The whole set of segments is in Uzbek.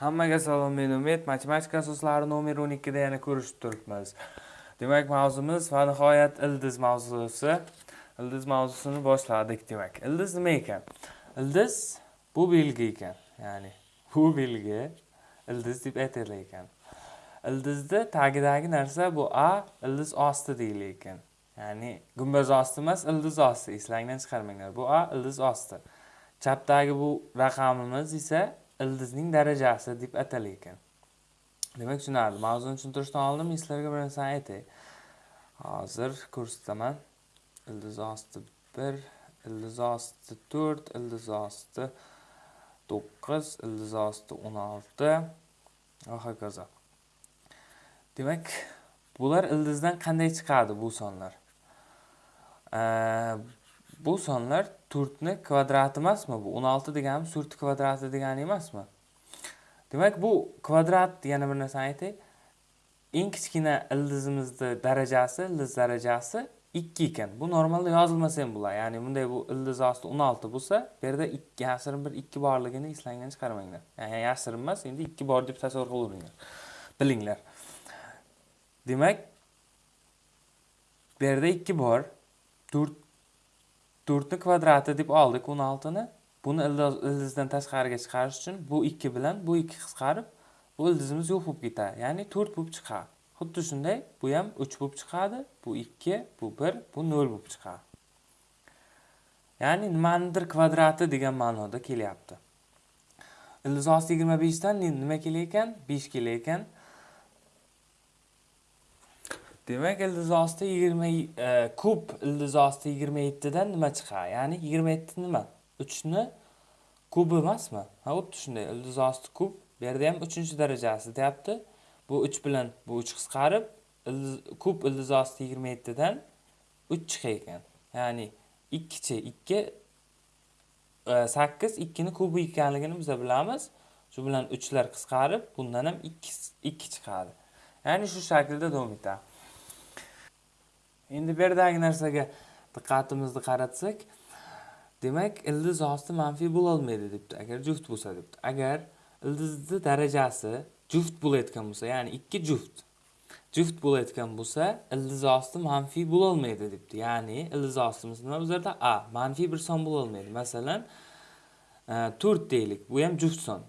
Hammaga salom, men Umid. Matematika asoslari nomer 12 da yana ko'rishib turibmiz. Demak, mavzumiz va nihoyat ildiz mavzusi. Ildiz mavzusini boshladik, demak. Ildiz nima ekan? Ildiz bu belgi ekan. Ya'ni bu belgi ildiz deb aytilar ekan. Ildizni tagidagi narsa bu A ildiz osti deyilar ekan. Ya'ni gumbaz osti emas, ildiz osti. Eslangdan chiqarmanglar. Bu A ildiz osti. Chapdagi bu raqamimiz esa ildizning darajasi deb atal ekan. Demak tushunarli. Mavzuni tushuntirishdan oldin men sizlarga bir narsani aytay. Hozir ko'rsataman ildiz osti bir ildiz osti to'rt ildiz osti to'qqiz ildiz osti o'n olti. Va hokazo. Demak bular ildizdan qanday chiqadi bu sonlar? Bu sonlar to'rtni kvadrati emasmi? Bu o'n olti deganimiz to'rtni kvadrati degani emasmi? Demak bu kvadrat yana bir narsani aytay. Eng kichkina ildizimizni darajasi ildiz darajasi ikki ekan. Bu normalda yozilmasa ham bo'ladi. Ya'ni bunday bu ildiz osti o'n olti bo'lsa bu yerda 2 yashirin bir ikki borligini eslangdan chiqarmanglar. Ya'ni yashirin emas endi ikki bor deb tasavvur qilaveringlar. Bilinglar. Demak bu yerda ikki bor to'rt to'rtni kvadrati deb oldik o'n oltini. Buni ildizdan tashqariga chiqarish uchun bu ikki bilan bu ikki qisqarib bu ildizimiz yo'q bo'lib ketadi. Ya'ni to'rt bo'lib chiqadi. Xuddi shunday bu ham uch bo'lib chiqadi bu ikki bu bir bu nol bo'lib chiqadi. Ya'ni nimanidir kvadrati degan ma'noda kelyapti. Ildiz osti yigirma beshdan nima kelar ekan besh kelar ekan demak ildiz osti yigirma e, kub ildiz osti yigirma yettidan nima chiqadi ya'ni yigirma yetti nima? Uchni kubi emasmi? Ha xuddi shunday ildiz osti kub bu yerda ham uchinchi darajasi deyapti. Bu uch bilan bu uch qisqarib kub ildiz osti yigirma yettidan uch chiqar ekan. Ya'ni ikkichi ikki e, sakkiz ikkini kubi ekanligini biz bilamiz. Shu bilan uchlar qisqarib bundan ham ikki chiqadi. Ya'ni shu shaklda davom etadi endi bu yerdagi narsaga diqqatimizni qaratsak demak ildiz osti manfiy bo'lolmaydi debdi. Agar juft bo'lsa debdi. Agar ildizni darajasi juft bo'layotgan bo'lsa ya'ni ikki juft juft bo'layotgan bo'lsa ildiz osti manfiy bo'lolmaydi debdi. Ya'ni ildiz ostimiz nima bu yerda a manfiy bir son bo'lolmaydi. Masalan e, to'rt deylik bu ham juft son.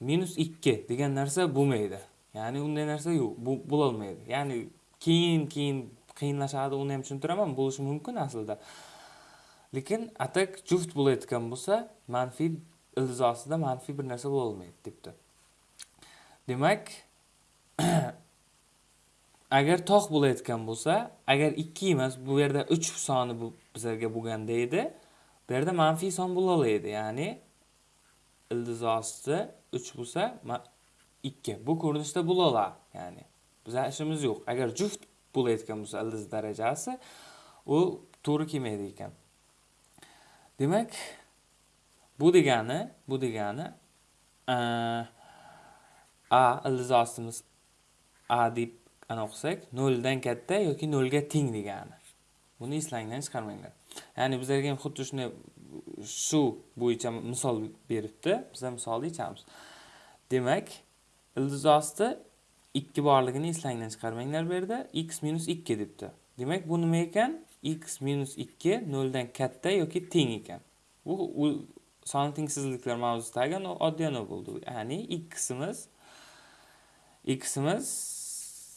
Minus ikki degan narsa bo'lmaydi. Ya'ni unday narsa yo'q bo'lolmaydi. Ya'ni keyin keyin qiyinlashadi uni ham tushuntiraman bo'lishi mumkin aslida. Lekin atak juft bo'layotgan bo'lsa manfiy ildiz ostida manfiy bir narsa bo'lolmaydi debdi. Demak agar tog' bo'layotgan bo'lsa agar ikki emas bu yerda uch soni bu bizlarga bo'lganda edi bu yerda manfiy son bo'lolaydi ya'ni ildiz osti uch bo'lsa ikki. Bu ko'rinishda bo'lola ya'ni biza ishimiz yo'q. Agar juft bo'layotgan bo'lsa ildiz darajasi u to'g'ri kelmaydi ekan. Demak bu degani bu degani a ildiz ostimiz a deb ana o'qisak noldan katta yoki nolga teng degani. Buni eslangdan chiqarmanglar. Ya'ni bizlarga ham xuddi shunday shu bo'yicha misol beribdi. Biz ham misolni yechamiz. Demak ildiz osti ikki borligini eslangdan chiqarmanglar bu yerda. X minus ikki debdi. Demak bu nima ekan? X minus ikki noldan katta yoki teng ekan. Bu son tengsizliklar mavzusidagi oddiy anov bo'ldi. Ya'ni ximiz ximiz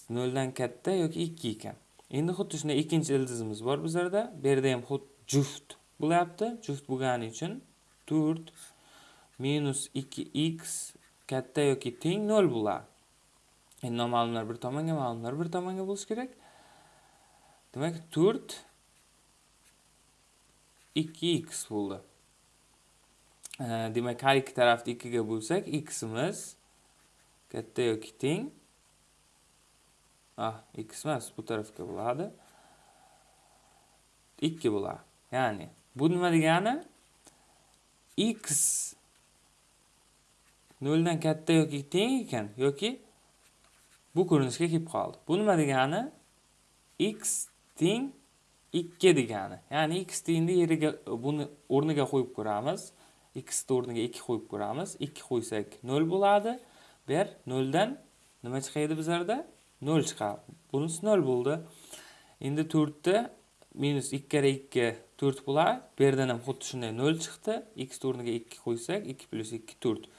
noldan katta yoki ikki ekan. Endi xuddi shunday ikkinchi ildizimiz bor bizlarda. Bu yerda ham xuddi juft bo'lyapti. Juft bo'lgani uchun to'rt minus ikki x katta yoki teng nol bo'ladi. Endi noma'lumlar bir tomonga ma'lumlar bir tomonga bo'lishi kerak. Demak to'rt ikki x bo'ldi. Demak har ikki tarafni ikkiga bo'lsak ximiz katta yoki teng. Ah x emas bu tarafga bo'ladi. Ikki bo'ladi. Ya'ni bu nima degani? X noldan katta yoki teng ekan yoki bu ko'rinishga kelib qoldi. Bu nima degani x teng 2 degani. Ya'ni x tengni yeriga buni o'rniga qo'yib ko'ramiz. X o'rniga 2 qo'yib ko'ramiz. 2 qo'ysak 0 bo'ladi. Bu yer 0 dan nima chiqadi bizlarda? 0 chiqadi bunisi 0 bo'ldi. Endi 4 ta minus 2 kare 2 4 bo'ladi bu yerdan ham xuddi shunday 0 chiqdi. X o'rniga 2 qo'ysak 2 plyus 2 4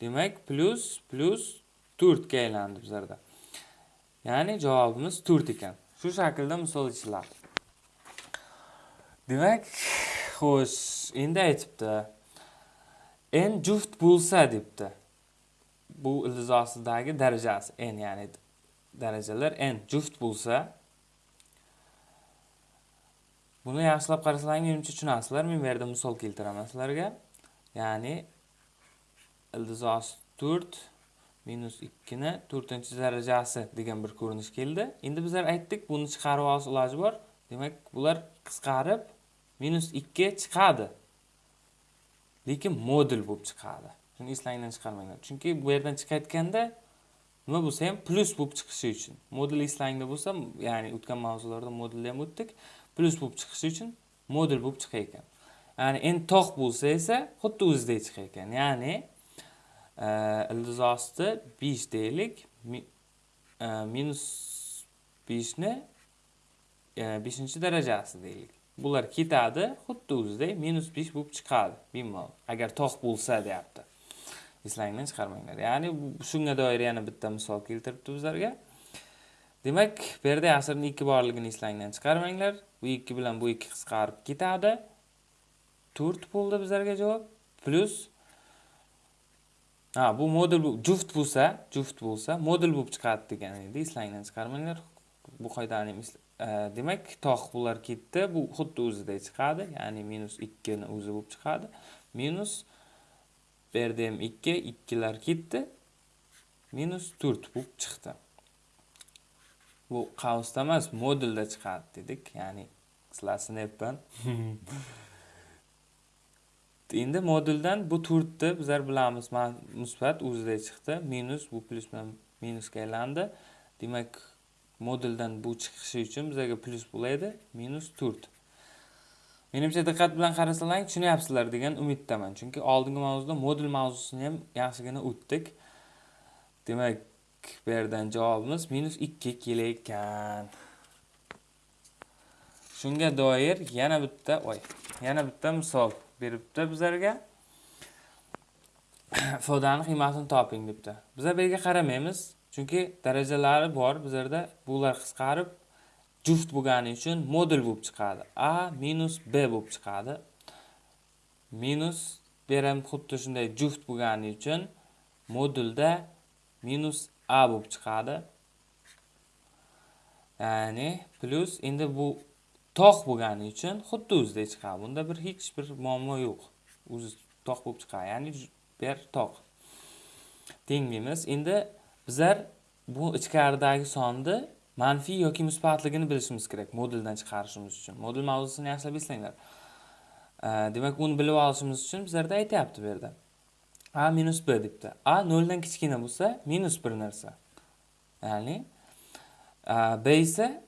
demak plyus plyus 4 ga aylandi bizlarda. Ya'ni javobimiz to'rt ekan. Shu shaklda misol ichiladi demak xo'sh endi aytibdi. N juft bo'lsa debdi. Bu ildiz ostidagi darajasi n ya'ni darajalar n juft bo'lsa buni yaxshilab qarasalaring menimcha tushunasizlar. Men bu yerda misol keltiraman sizlarga. Ya'ni ildiz osti to'rt minus ikkini to'rtinchi darajasi degan bir ko'rinish keldi. Endi bizlar aytdik buni chiqarib olish iloji bor. Demak bular qisqarib minus ikki chiqadi. Lekin modul bo'lib chiqadi. Shuni eslangdan chiqarmanglar. Chunki bu yerdan chiqayotganda nima bo'lsa ham plyus bo'lib chiqishi uchun. Modul eslangda bo'lsa ya'ni o'tgan mavzularda modulni ham o'tdik plyus bo'lib chiqishi uchun modul bo'lib chiqar ekan ya'ni n tog' bo'lsa esa xuddi o'zidek chiqar ekan ya'ni e, ildiz osti besh deylik minus 5 ni e, 5-darajasi deylik bular ketadi xuddi o'zidek minus 5 bo'lib chiqadi. Bemalol agar tog' bo'lsa deyapti. Eslangdan chiqarmanglar. Ya'ni shunga doir yana bitta misol keltiribdi bizlarga. Demak bu yerda asrni ikki borligini eslangdan chiqarmanglar. Bu ikki bilan bu ikki qisqarib ketadi. To'rt bo'ldi bizlarga javob. Plyus ha bu modul juft bo'lsa juft bo'lsa modul bo'lib chiqadi degan edi eslangdan chiqarmanglar. Bu qoidani e, demak tog' bular ketdi. Bu xuddi o'ziday chiqadi ya'ni minus ikkini o'zi bo'lib chiqadi. Minus bu yerda ham ikki ikkilar ketdi. Minus to'rt bo'lib chiqdi. Bu qavsda emas modulda chiqadi dedik ya'ni sizlar sinayapman endi moduldan bu to'rtni bizlar bilamiz musbat o'zida chiqdi minus bu plyus bilan minusga aylandi. Demak moduldan bu chiqishi uchun bizlarga plyus bo'ladi minus to'rt. Menimcha diqqat bilan qarasalaring tushunyapsizlar degan umiddaman. Chunki oldingi mavzuda modul mavzusini ham yaxshigina o'tdik. Demak bu yerdan javobimiz minus ikki kelayotgan. Shunga doir yana bitta voy yana bitta misol. Beribdi bizlarga. Ifodani qiymatini toping debdi. Bizlar bu yerga qaramaymiz chunki darajalari bor bizlarda. Bular qisqarib juft bo'lgani uchun modul bo'lib chiqadi. A minus b bo'lib chiqadi. Minus bu yer ham xuddi shunday juft bo'lgani uchun modulda minus a bo'lib chiqadi. Ya'ni plyus endi bu tog' bo'lgani uchun xuddi o'zidek chiqadi bunda bir hech bir muammo yo'q. O'zi tog' bo'lib chiqadi. Ya'ni bu tog' teng deymiz endi bizlar bu ichkaridagi sonni manfiy yoki musbatligini bilishimiz kerak moduldan chiqarishimiz uchun. Modul mavzusini yaxshilab eslanglar. Demak uni bilib olishimiz uchun bizlarda aytyapti bu yerda. A minus b debdi. A noldan kichkina bo'lsa minus bir narsa. Ya'ni e, b esa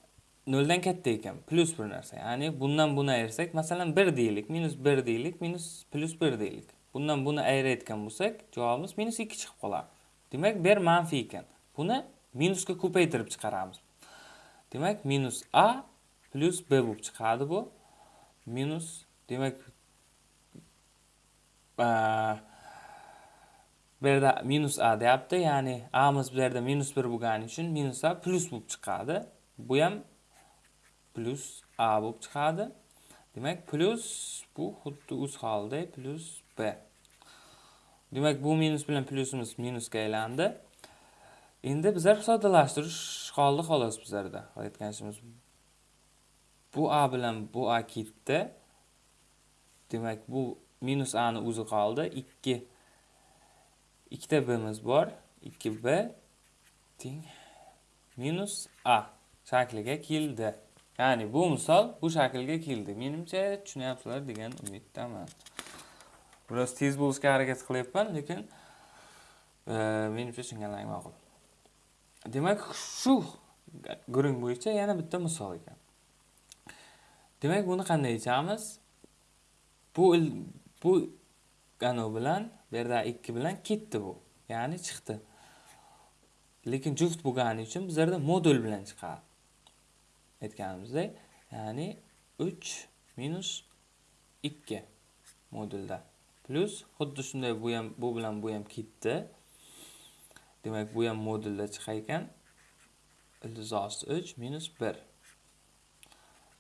noldan katta ekan plyus bir narsa. Ya'ni bundan buni ayirsak masalan bir deylik minus bir deylik minus plyus bir deylik. Bundan buni ayirayotgan bo'lsak javobimiz minus ikki chiqib qoladi. Demak bu yer manfiy ekan. Buni minusga ko'paytirib chiqaramiz. Demak minus a plyus b bo'lib chiqadi bu. Minus demak bu yerda minus a deyapti. Ya'ni amiz bu yerda minus bir bo'lgani uchun minus a plyus bo'lib chiqadi. Bu ham plyus a bo'lib chiqadi demak plyus bu xuddi o'z holida plyus b. Demak bu minus bilan plyusimiz minusga aylandi. Endi bizlar soddalashtirish qoldi xolos bizlarda. Aytgan ishimiz bu a bilan bu a ketdi demak bu minus a ni o'zi qoldi. Ikki ikkita bimiz bor. Ikki b teng minus a shakliga keldi. Ya'ni bu misol bu shaklga keldi menimcha tushunyapsizlar degan umiddaman. Biroz tez bo'lishga harakat qilyapman lekin e, menimcha tushunganlaring ma'qul. Demak shu guring bo'yicha yana bitta misol ekan. Demak buni qanday yechamiz bu bu anavi bilan bu yerda ikki bilan ketdi bu. Ya'ni chiqdi. Lekin juft bo'lgani uchun bizlarda modul bilan chiqadi. Aytganimizdek ya'ni uch minus ikki modulda. Plyus xuddi shunday bu ham bu bilan bu ham ketdi. Demak bu ham modulda chiqar ekan. Ildiz osti uch minus bir.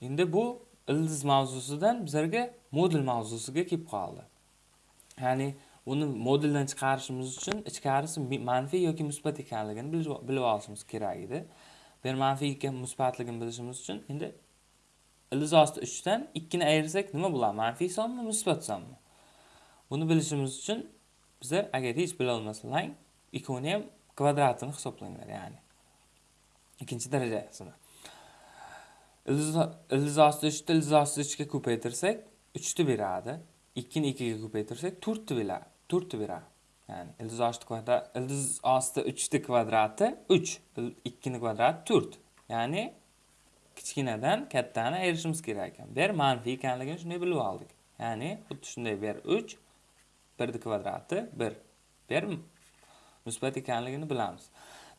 Endi bu ildiz mavzusidan bizlarga modul mavzusiga kelib qoldi. Ya'ni uni moduldan chiqarishimiz uchun ichkarisi manfiy yoki musbat ekanligini bilib olishimiz kerak edi. Bu yer manfiy ikki musbatligini bilishimiz uchun endi ildiz osti uchdan ikkini ayirsak nima bo'ladi? Manfiy sonmi musbat sonmi? Buni bilishimiz uchun bizlar agar hech bilolmasanglar ikkovini ham kvadratini hisoblanglar ya'ni ikkinchi darajasini. Ildiz osti uchni ildiz osti uchga ko'paytirsak uchni beradi ikkini ikkiga ko'paytirsak to'rtni beradi to'rtni beradi. Ya'ni ildiz osti kvadrat ildiz osti 3 ni kvadrati 3 2 ni kvadrati 4 ya'ni kichkinadan kattani ayirishimiz kerak ekan. Bu yer manfiy ekanligini shunday bilib oldik. Ya'ni xuddi shunday ber 3 1 ni kvadrati 1 bu yer musbat ekanligini bilamiz.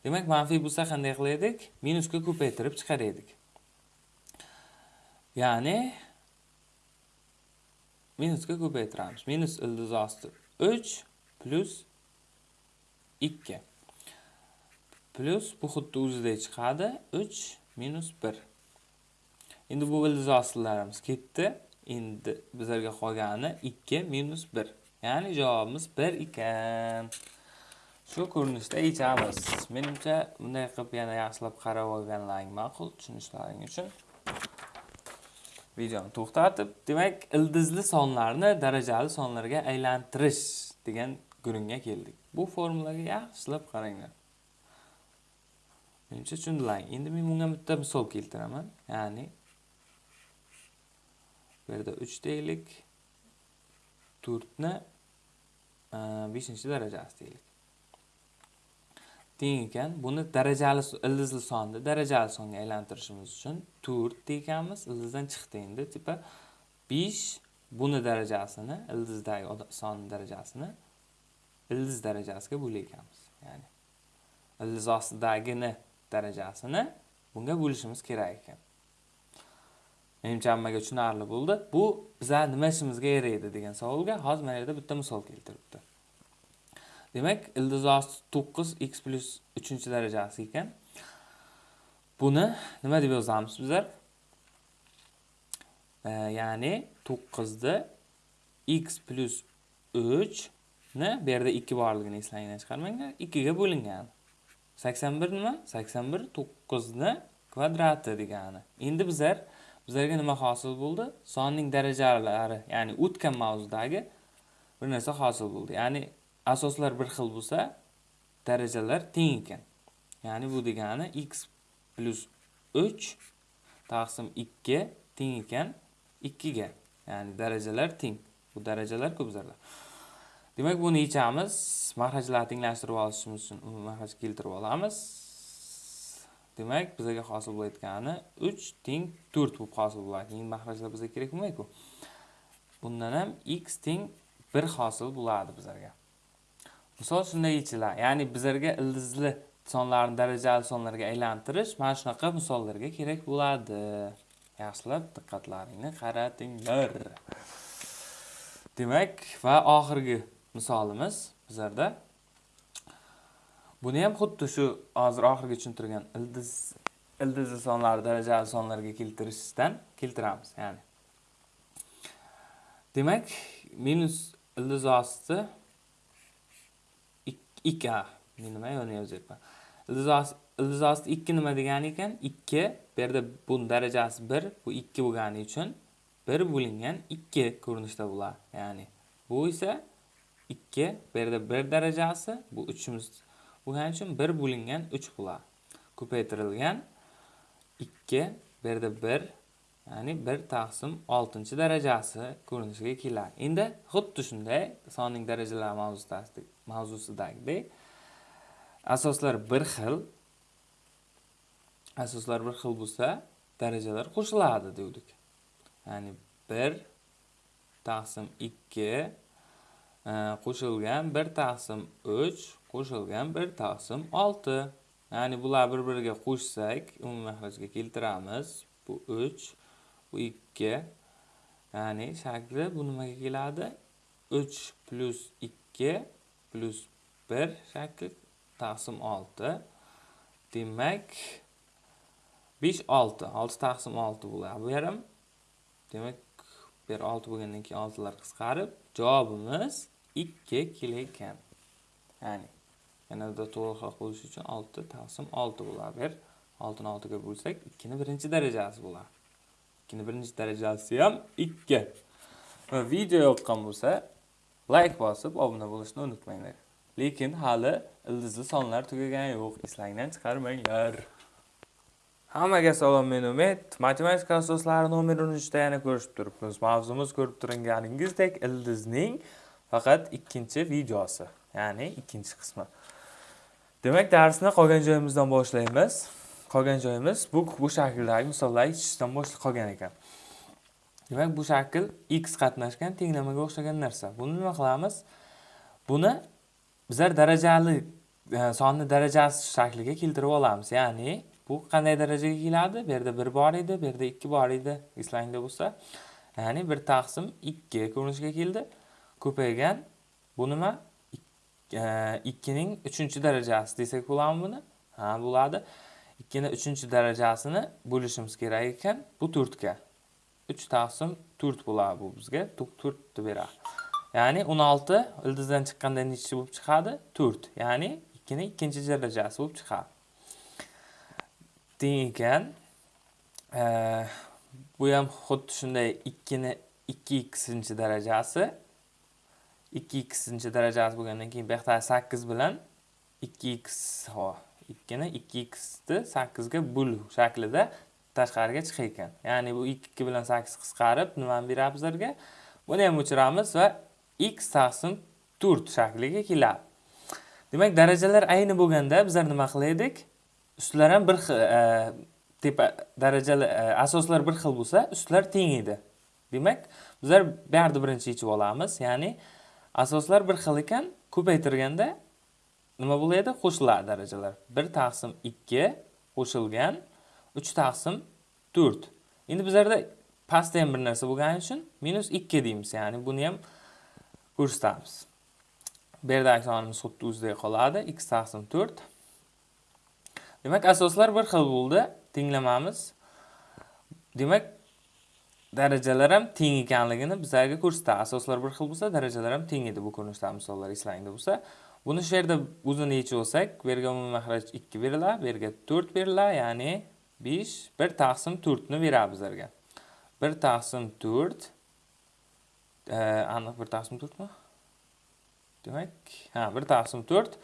Demak manfiy bo'lsa qanday qilaydik? minusga ko'paytirib chiqaraydik. ya'ni minusga ko'paytiramiz. Minus ildiz osti 3 plyus ikki plyus bu xuddi o'zidek chiqadi uch minus bir endi bu ildizosillarimiz ketdi endi bizlarga qolgani ikki minus bir ya'ni javobimiz bir ekan shu ko'rinishda yechamiz menimcha bunday qilib yana yaxshilab qarab olganlaring ma'qul tushunishlaring uchun videoni to'xtatib demak ildizli sonlarni darajali sonlarga aylantirish degan guringa keldik. Bu formulaga yaxshilab qaranglar. Menimcha tushundilaring endi men bunga bitta misol keltiraman. Ya'ni bu yerda uch deylik to'rtni e, beshinchi darajasi deylik teng ekan buni darajali ildizli sonni darajali songa aylantirishimiz uchun to'rt deganmiz. Ildizdan chiqdi endi. Tipa besh buni darajasini ildizdagi son darajasini ildiz darajasiga bo'layotganmiz ya'ni ildiz ostidagini darajasini bunga bo'lishimiz kerak ekan. Menimcha hammaga tushunarli bo'ldi. Bu bizlar nima ishimizga yaraydi degan savolga hozir mana yerda bitta misol keltiribdi. Demak ildiz osti to'qqiz x plyus uchinchi darajasi ekan. Buni nima deb yozamiz bizlar? E, ya'ni to'qqizda x plyus ne? Bu yerda ikki borligini eslanglar chiqarmanglar. Ikkiga bo'lingan. Sakson bir nima? Sakson bir to'qqizni kvadrati degani. Endi bizlar bizlarga nima hosil bo'ldi? Sonning darajalari ya'ni o'tgan mavzudagi bir narsa hosil bo'ldi. Ya'ni asoslar bir xil bo'lsa darajalar teng ekan. Ya'ni bu degani x plus uch taqsim ikki teng ekan ikkiga. Ya'ni darajalar teng. Bu darajalar ko'p zarlar demak buni yechamiz mahrajlarni tenglashtirib olishimiz uchun umumiy mahraj keltirib olamiz. Demak bizaga hosil bo'layotgani uch teng to'rt bo'lib hosil bo'ladi. Keyin mahrajlar bizga kerak bo'lmaydiku bundan ham x teng bir hosil bo'ladi bizlarga. Misol shunday yechiladi ya'ni bizlarga ildizli sonlarni darajali sonlarga aylantirish mana shunaqa misollarga kerak bo'ladi. Yaxshilab diqqatlaringni qaratinglar. Demak va oxirgi misolimiz bizlarda. Buni ham xuddi shu hozir oxirgi tushuntirgan ildiz ildiz sonlari darajali sonlarga keltirishdan keltiramiz ya'ni. Demak minus ildiz osti ikki men nima yo'lni yozyapman ildiz osti ikki nima degani ekan? Ikki bu yerda buni darajasi bir bu ikki bo'lgani uchun bir bo'lingan ikki ko'rinishda bo'ladi ya'ni. Bu esa 2 bu yerda 1 darajasi bu 3imiz bo'lgani uchun 1 bo'lingan 3 bo'ladi. Ko'paytirilgan 2 bu yerda 1 ya'ni 1 taqsim 6 darajasi ko'rinishiga keladi. Endi xuddi shunday sonning darajalari mavzusidagi mavzusidagidek asoslar bir xil asoslar bir xil bo'lsa darajalar qo'shiladi deydik. Ya'ni 1 taqsim 2 Э, qo'shilgan bir taqsim uch qo'shilgan bir taqsim olti. Ya'ni bular bir biriga qo'shsak umumiy mahrajga keltiramiz. Bu 3 bu 2 ya'ni shakli bu nimaga keladi? 3 plus 2 plus 1 shakli taqsim 6 demak 5 6 6 taqsim 6 bo'ladi bu yarim. Demak bu yer 6 bo'lgandan keyin 6 lar qisqarib javobimiz 2 kelar ekan. Ya'ni yanada to'g'riroq bo'lishi uchun 6 taqsim 6 bo'lar. bu 6 ni 6 ga bo'lsak 2 ni birinchi darajasi bo'lar. 2 ni birinchi darajasi ham 2 va video yoqqan bo'lsa like bosib obuna bo'lishni unutmanglar. Lekin hali ildizli sonlar tugagan yo'q eslangdan chiqarmanglar. Hammaga salom men umid. Matematika asoslari nomer 13 da yana ko'rishib turibmiz. Mavzumiz ko'rib turganingizdek ildizning faqat ikkinchi videosi ya'ni ikkinchi qismi. Demak darsni qolgan joyimizdan boshlaymiz. Qolgan joyimiz bu bu shakldagi misollar yechishdan boshlab qolgan ekan. Demak bu shakl x qatnashgan tenglamaga o'xshagan narsa. Buni nima qilamiz? Buni bizlar darajali e, sonni darajasi shakliga keltirib olamiz. Ya'ni bu qanday darajaga keladi? Bu yerda bir bor edi bu yerda ikki bor edi eslangda bo'lsa. Ya'ni bir taqsim ikki ko'rinishga keldi. Ko'paygan. Bu nima? E, ikkining uchinchi darajasi desak bo'ladimi buni? Ha bo'ladi. Ikkini uchinchi darajasini bo'lishimiz kerak ekan. Bu to'rtga uch taqsim to'rt bo'ladi bu bizga. To'rtni beradi. Ya'ni o'n olti ildizdan chiqqanda nechi bo'lib chiqadi? To'rt. Ya'ni ikkini ikkinchi darajasi bo'lib chiqadi. Teng ekan e, bu ham xuddi shunday ikkini ikki ikkisinchi darajasi. 2x darajasi bo'lgandan keyin bu yoqda 8 bilan 2x hop ni 2x ni 8 ga bo'lu shaklida tashqariga chiqar ekan ya'ni bu 2 bilan 8 qisqarib nimani beramiz bizlarga buni ham o'chiramiz va x 4 shakliga keladi. Demak darajalar ayni bo'lganda bizlar nima qilaydik ustlar ham bir xil e, tepa darajalar e, asoslar bir xil bo'lsa ustlar teng edi. Demak bizlar bu yerda birinchi yechib olamiz. Ya'ni asoslar bir xil ekan ko'paytirganda nima bo'ladi qo'shiladi darajalar. Bir taqsim ikki qo'shilgan. Uch taqsim to'rt. Endi bizlarda pastda ham bir narsa bo'lgani uchun minus ikki deymiz ya'ni buni ham ko'rsatamiz. Bu yerdagi sonimiz xuddi o'zidek qoladi. X taqsim to'rt. Demak asoslar bir xil bo'ldi. Tenglamamiz demak darajalar ham teng ekanligini bizlarga ko'rsatadi asoslar bir xil bo'lsa darajalar ham teng edi bu ko'rinishdagi misollar eslangda bo'lsa. Buni shu yerda o'zini yechib olsak bu yerga umumiy mahraj ikki beriladi bu yerga to'rt beriladi ya'ni besh bir taqsim to'rtni beradi bizlarga. Bir taqsim to'rt e, aniq bir taqsim to'rtmi? Demak ha bir taqsim to'rt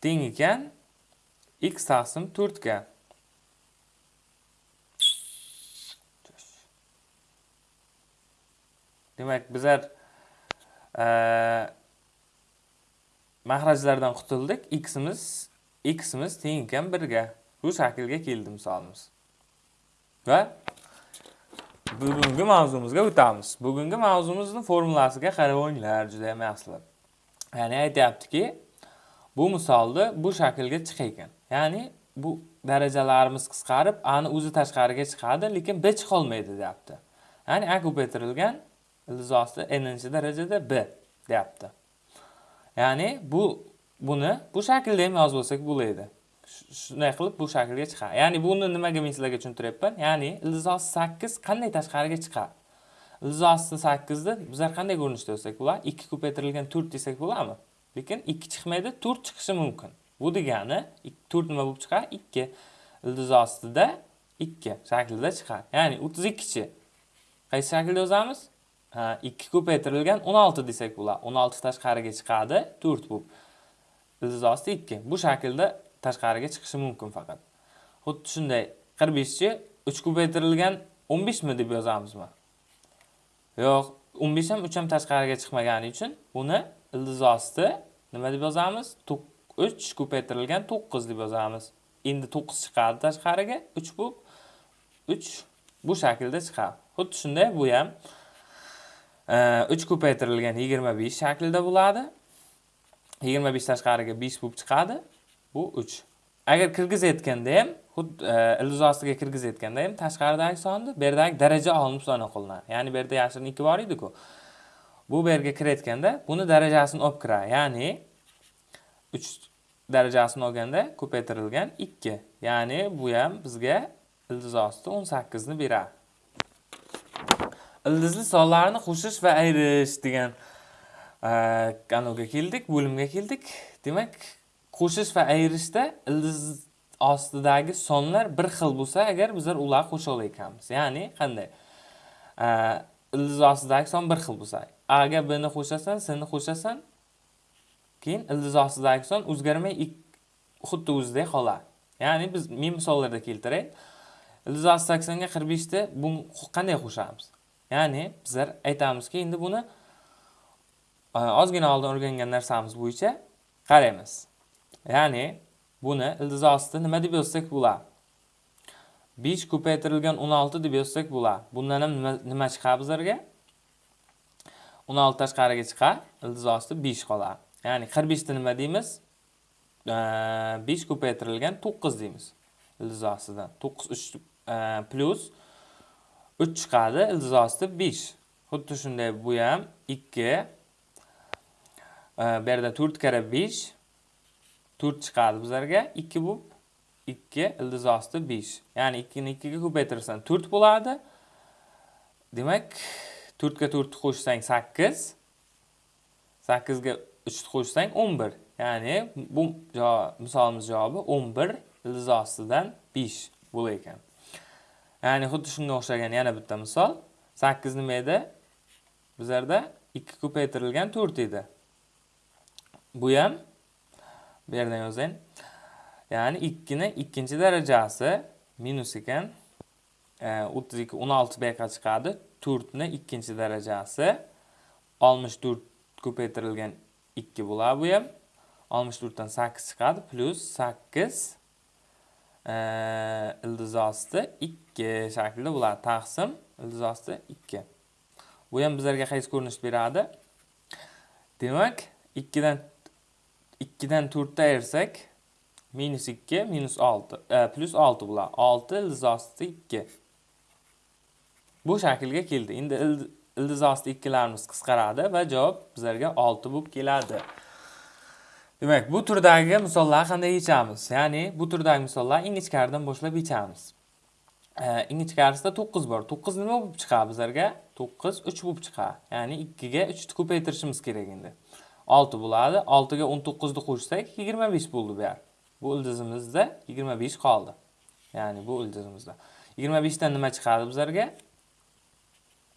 teng ekan x taqsim to'rtga. Demak bizlar e, mahrajlardan qutuldik. Ximiz ximiz teng ekan 1 ga bu shaklga keldi misolimiz. Va bugungi mavzumizga o'tamiz. Bugungi mavzumizni formulasiga qarab o'yinglar juda ham yaxshilab. Ya'ni aytyaptiki bu misolda bu shaklga chiqar ekan ya'ni bu darajalarimiz qisqarib ani o'zi tashqariga chiqadi lekin b chiqolmaydi deyapti. Ya'ni a ko'paytirilgan ildiz osti n darajada b deyapti. Ya'ni bu buni bu shaklda ham yozib olsak bo'ladi shunday qilib bu shaklga chiqadi ya'ni buni nimaga men sizlarga tushuntiryapman? Ya'ni ildiz osti sakkiz qanday tashqariga chiqadi ildiz osti sakkizni bizlar qanday ko'rinishda yozsak bo'ladi ikki ko'paytirilgan to'rt desak bo'ladimi lekin ikki chiqmaydi to'rt chiqishi mumkin. Bu degani to'rt nima bo'lib chiqadi ikki. Ildiz ostida ikki shaklida chiqadi ya'ni o'ttiz ikkichi. Qaysi shaklda yozamiz? Ikki ko'paytirilgan o'n olti desak bo'ladi o'n olti tashqariga chiqadi to'rt bo'lib ildiz osti ikki. Bu shaklda tashqariga chiqishi mumkin faqat. Xuddi shunday qirq beshchi uch ko'paytirilgan o'n beshmi deb yozamizmi? Yo'q o'n besh ham uch ham tashqariga chiqmagani uchun buni ildiz osti nima deb yozamiz? Uch ko'paytirilgan to'qqiz deb yozamiz. Endi to'qqiz chiqadi tashqariga uch bo'lib uch bu shaklda chiqadi. Xuddi shunday bu ham Э, uch ko'paytirilgan yigirma besh shaklida bo'ladi. Yigirma besh tashqariga besh bo'lib chiqadi. Bu uch. Agar kirgizayotganda ham xuddi e, ildiz ostiga kirgizayotganda ham tashqaridagi sonni bu yerdagi daraja olinib hisoblanib qolinadi. Ya'ni bu yerda yashirin ikki bor ediku. Bu bu yerga kirayotganda buni darajasini olib kiradi. Ya'ni uch darajasini olganda ko'paytirilgan ikki. Ya'ni bu ham bizga ildiz osti o'n sakkizni beradi. Ildizli sonlarni qo'shish va ayirish degan e, kanalga keldik bo'limga keldik. Demak qo'shish va ayirishda ildiz ostidagi sonlar bir xil bo'lsa agar bizlar ularni qo'sha ekanmiz ya'ni qanday? E, ildiz ostidagi son bir xil bo'lsa. Agar bni qo'shasan sni qo'shasan keyin ildiz ostidagi son o'zgarmay xuddi o'zidek qoladi ya'ni biz men misollarda keltiray. Ildiz osti saksonga qirq beshta bu qanday qo'shamiz? Ya'ni bizlar aytamizki endi buni e, ozgina oldin o'rgangan narsamiz bo'yicha qaraymiz. Ya'ni buni ildiz osti nima deb yozsak bo'ladi? Besh ko'paytirilgan o'n olti deb yozsak bo'ladi. Bundan ham nima chiqadi bizlarga? o'n olti tashqariga chiqadi ildiz osti besh qoladi. Ya'ni qirq beshni nima deymiz? E, besh ko'paytirilgan to'qqiz deymiz. Ildiz ostidan to'qqiz uch e, plyus 3 chiqadi ildiz osti 5 xuddi shunday bu ham 2 bu yerda 4 kira 5 4 chiqadi bizlarga 2 bu 2 ildiz osti 5 ya'ni 2 ni 2 ga ko'paytirsan 4 bo'ladi. Demak 4 ga 4 ni qo'shsang 8 8 ga 3 ni qo'shsang 11 ya'ni bu misolimiz javobi 11 ildiz ostidan 5 bo'lar ekan. Ya'ni xuddi shunga o'xshagan yana bitta misol. Sakkiz nima edi? Bizlarda ikki ko'paytirilgan to'rt edi. Bu ham bu yerdan yozayin ya'ni ikkini ikkinchi darajasi minus ekan e, o'ttiz ikki o'n olti bu yoqqa chiqadi. To'rtni ikkinchi darajasi. Oltmish to'rt ko'paytirilgan ikki bo'ladi bu ham. Oltmish to'rtdan sakkiz chiqadi plyus sakkiz e, ildiz osti ikki 2 shaklida bo'ladi taqsim ildiz osti 2 bu ham bizlarga qaysi ko'rinish beradi? Demak 2 dan 2 dan 4 ta ayirsak minus 2 minus 6 e, plus 6 bo'ladi 6 ildiz osti 2 bu shaklga keldi. Endi ildiz osti 2larimiz qisqaradi va javob bizlarga 6 bo'lib keladi. Demak, bu turdagi misollarni qanday yechamiz? Ya'ni bu turdagi misollarni ingichkaridan boshlab yechamiz. E, ingichkarisida to'qqiz bor. To'qqiz nima bo'lib chiqadi bizlarga? To'qqiz uch bo'lib chiqadi. Ya'ni ikkiga uchni ko'paytirishimiz kerak endi. Olti bo'ladi. Oltiga o'n to'qqizni qo'shsak yigirma besh bo'ldi bu yer. Bu ildizimizda yigirma besh qoldi. Ya'ni bu ildizimizda. Yigirma beshdan nima chiqadi bizlarga?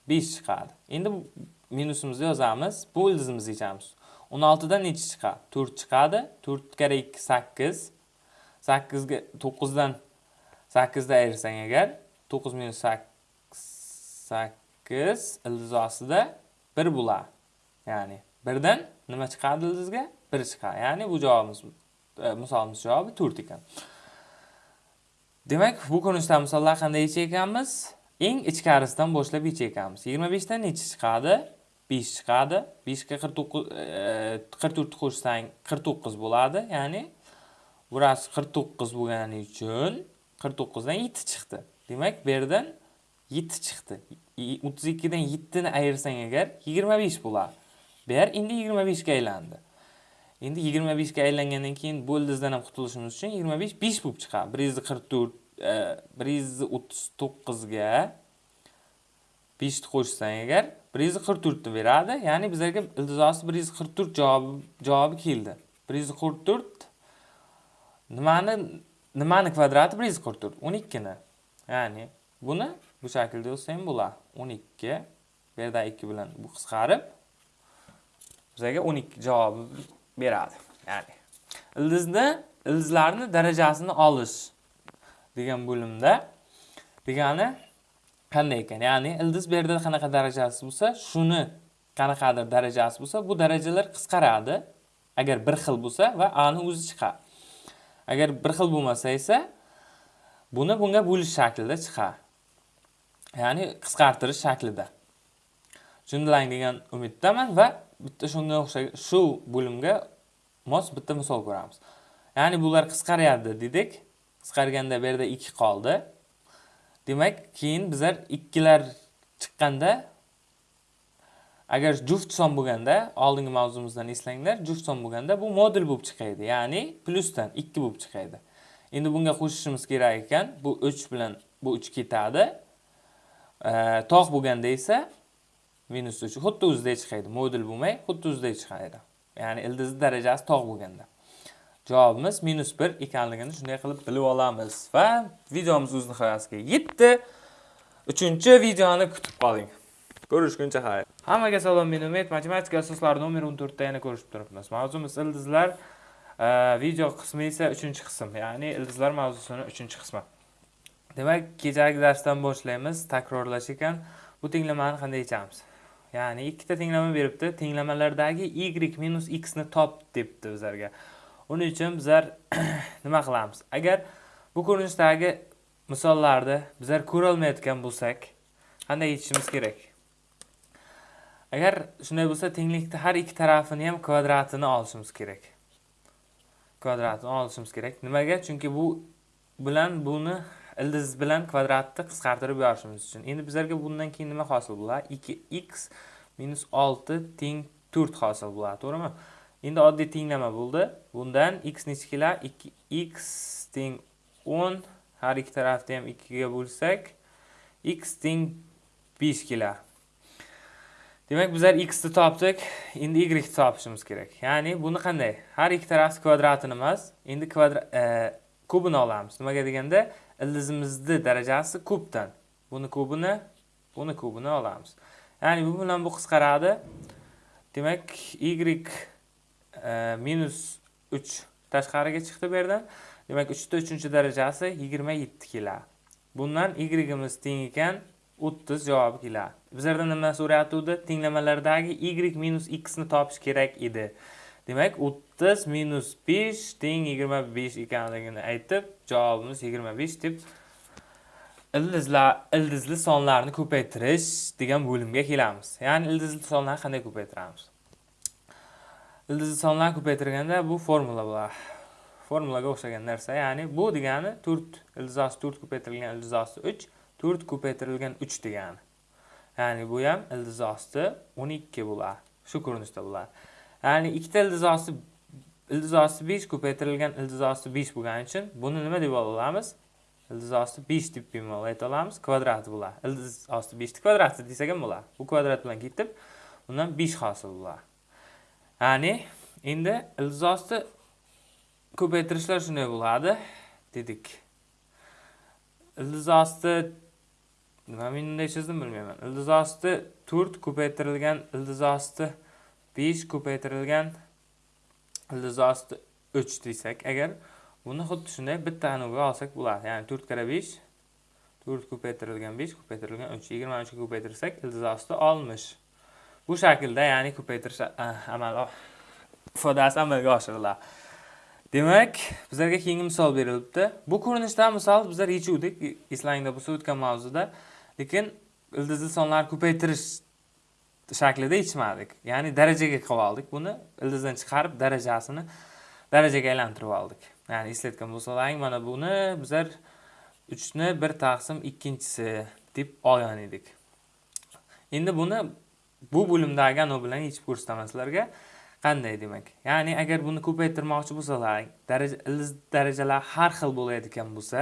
Besh chiqadi. Endi minusimizni yozamiz. Bu ildizimizni yechamiz. O'n oltidan nechi chiqadi? To'rt chiqadi. To'rt karra ikki sakkiz. Sakkizga to'qqizdan sakkizni ayirsang agar to'qqiz minus sakkiz ildiz ostida bir bo'ladi ya'ni birdan nima chiqadi ildizga? Bir chiqadi ya'ni bu javobimiz e, misolimiz javobi to'rt ekan. Demak bu ko'rinishda misollar qanday yechar ekanmiz eng ichkarisidan boshlab yechar ekanmiz yigirma beshdan nechi chiqadi? Besh chiqadi. Beshga qirq to'qqiz e, qirq to'rtni qo'shsang qirq to'qqiz bo'ladi. Ya'ni burasi qirq to'qqiz bo'lgani uchun 49 dan 7 chiqdi. Demak bu yerdan 7 chiqdi. 32 dan 7 ni ayirsang agar 25 bo'ladi bu yer endi 25 ga aylandi. Endi 25 ga aylangandan keyin bo'ldizidan ham qutulishimiz uchun 25 5 bo'lib chiqadi. 144 139 ga 5 ni qo'shsang agar 144 ni beradi. Ya'ni bizlarga iltijosi 144 javobi javobi keldi. 144 nimani nimani kvadrati bir yuz qirq to'rt o'n ikkini ya'ni buni bu shaklda yozsam bo'ladi o'n ikki bu yerda ikki bilan bu qisqarib bizga 12 javobi beradi. Ya'ni ildizni ildizlarni darajasini olish degan bo'limda degani qanday ekan? Ya'ni ildiz bu yerda qanaqa darajasi bo'lsa, shuni qanaqadir darajasi bo'lsa, bu darajalar qisqaradi. Agar bir xil bo'lsa va a ni o'zi chiqadi. Agar bir xil bo'lmasa esa buni bunga bo'lish shaklida chiqadi. Ya'ni qisqartirish shaklida. Tushundilaring degan umiddaman va bitta shunga o'xshagan shu bo'limga mos bitta misol ko'ramiz ya'ni bular qisqaryapti dedik qisqarganda bu yerda ikki qoldi demak keyin bizlar ikkilar chiqqanda agar juft son bo'lganda oldingi mavzumizdan eslanglar juft son bo'lganda bu modul bo'lib chiqadi ya'ni plyusdan ikki bo'lib chiqadi endi bunga qo'shishimiz kerak ekan bu uch bilan bu uch ketadi. Tog' bo'lganda esa minus uch xuddi o'zidek chiqadi modul bo'lmay xuddi o'zidek chiqadi ya'ni ildizni darajasi tog' bo'lganda. Javobimiz minus bir ekanligini shunday qilib bilib olamiz. Va videomiz o'z nihoyasiga yetdi. Uchinchi videoni kutib qoling. Ko'rishguncha xayr hammaga salom men umid. Matematika asoslari nomer 14 da yana ko'rishib turibmiz. Mavzumiz ildizlar e, video qismi esa 3-qism, ya'ni ildizlar mavzusini 3-qismi. demak kechagi darsdan boshlaymiz. Takrorlash ekan. Bu tenglamani qanday yechamiz ya'ni ikkita tenglama beribdi. Tenglamalardagi y minus x ni top debdi bizlarga uning uchun bizlar nima qilamiz? Agar bu ko'rinishdagi misollarni bizlar ko'ra olmayotgan bo'lsak qanday yechishimiz kerak? Agar shunday bo'lsa tenglikni har ikki tarafini ham kvadratini olishimiz kerak. Kvadratini olishimiz kerak. Nimaga? Chunki bu bilan buni ildiz bilan kvadratni qisqartirib yorishimiz uchun. Endi bizlarga bundan keyin nima hosil bo'ladi? 2x minus 6 teng 4 hosil bo'ladi to'g'rimi? Endi oddiy tenglama bo'ldi. Bundan x nechi keladi 2x teng 10 har ikki tarafni ham 2 ga bo'lsak x teng 5 keladi demak bizlar x ni topdik. Endi y ni topishimiz kerak. Ya'ni buni qanday? Har ikki tarafni kvadratini emas endi kvadrat e, kubini olamiz. Nimaga deganda ildizimizni darajasi kubdan. Buni kubini buni kubini olamiz. Ya'ni bu bilan bu qisqaradi. Demak y e, minus uch tashqariga chiqdi bu yerdan. Demak uchta uchinchi darajasi yigirma yetti keladi bundan yimiz teng ekan. O'ttiz javobi keladi. Bizlardan nima so'rayotgandi tenglamalardagi y minus x ni topish kerak edi. Demak o'ttiz minus besh teng yigirma besh ekanligini aytib javobimiz yigirma besh deb ildizlar ildizli sonlarni ko'paytirish degan bo'limga kelamiz. Ya'ni ildizli sonlarni qanday ko'paytiramiz? Ildizli sonlarni ko'paytirganda bu formula bo'ladi formulaga o'xshagan narsa. Ya'ni bu degani to'rt ildizosi to'rt ko'paytirilgan ildizosi uch to'rt ko'paytirilgan uch degani. Ya'ni bu ham ildizosi o'n ikki bo'ladi shu ko'rinishda bo'ladi ya'ni ikkita ildiz osti ildiz osti besh ko'paytirilgan ildiz osti besh bo'lgani uchun buni nima deb olamiz? Ildizosi besh deb bemalol ayta olamiz kvadrati bo'ladi ildizosi beshni kvadrati desak ham bo'ladi bu kvadrat bilan ketib undan besh hosil bo'ladi ya'ni endi ildiz osti ko'paytirishlar shunday bo'ladi dedik. Ildiz osti nima men bunday chizdim bilmayman ildizosni to'rt ko'paytirilgan ildiz osti besh ko'paytirilgan ildiz osti uch desak agar buni xuddi shunday bitta anuga olsak bo'ladi ya'ni to'rt karra besh to'rt ko'paytirilgan besh ko'paytirilgan uch yigirma uchga ko'paytirsak ildiz osti oltmish bu shaklda ya'ni ko'paytirish amal oh, ifodasi amalga oshiriladi. Demak bizlarga keyingi misol berilibdi. Bu ko'rinishdan misol bizlar yechuvdik. Eslangda bo'lsa o'tgan mavzuda. Lekin ildizli sonlarni ko'paytirish shaklida yechmadik ya'ni darajaga qilib oldik. Buni ildizdan chiqarib darajasini darajaga aylantirib oldik. Ya'ni eslatgan bo'lsalaring mana buni bizlar uchni bir taqsim ikkinchisi deb olgan edik. Endi buni bu bo'limdagi anavi bilan yechib ko'rsataman sizlarga. Qanday demak? Ya'ni agar buni ko'paytirmoqchi bo'lsalar daraja ildiz darajalar har xil bo'layotgan bo'lsa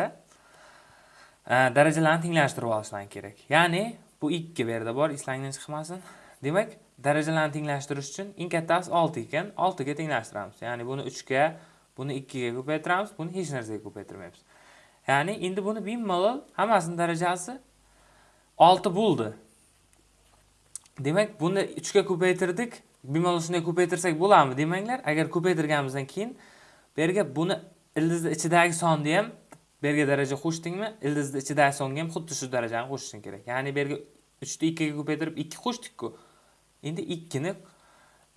Э, darajalarni tenglashtirib olishdan kerak. Ya'ni bu ikki bu yerda bor eslangdan chiqmasin. Demak darajalarni tenglashtirish uchun eng kattasi olti ekan. Oltiga tenglashtiramiz ya'ni buni uchga buni ikkiga ko'paytiramiz buni hech narsaga ko'paytirmaymiz. Ya'ni endi buni bemalol hammasini darajasi olti bo'ldi. Demak buni uchga ko'paytirdik. Bemalol shunday ko'paytirsak bo'ladimi demanglar. Agar ko'paytirganimizdan keyin bu yerga buni ildizni ichidagi sonni ham bu yerga daraja qo'shdingmi? Ildizni ichidagi songa ham xuddi shu darajani qo'shishing kerak. Ya'ni bu yerga uchni ikkiga ko'paytirib ikki qo'shdikku. Endi ikkini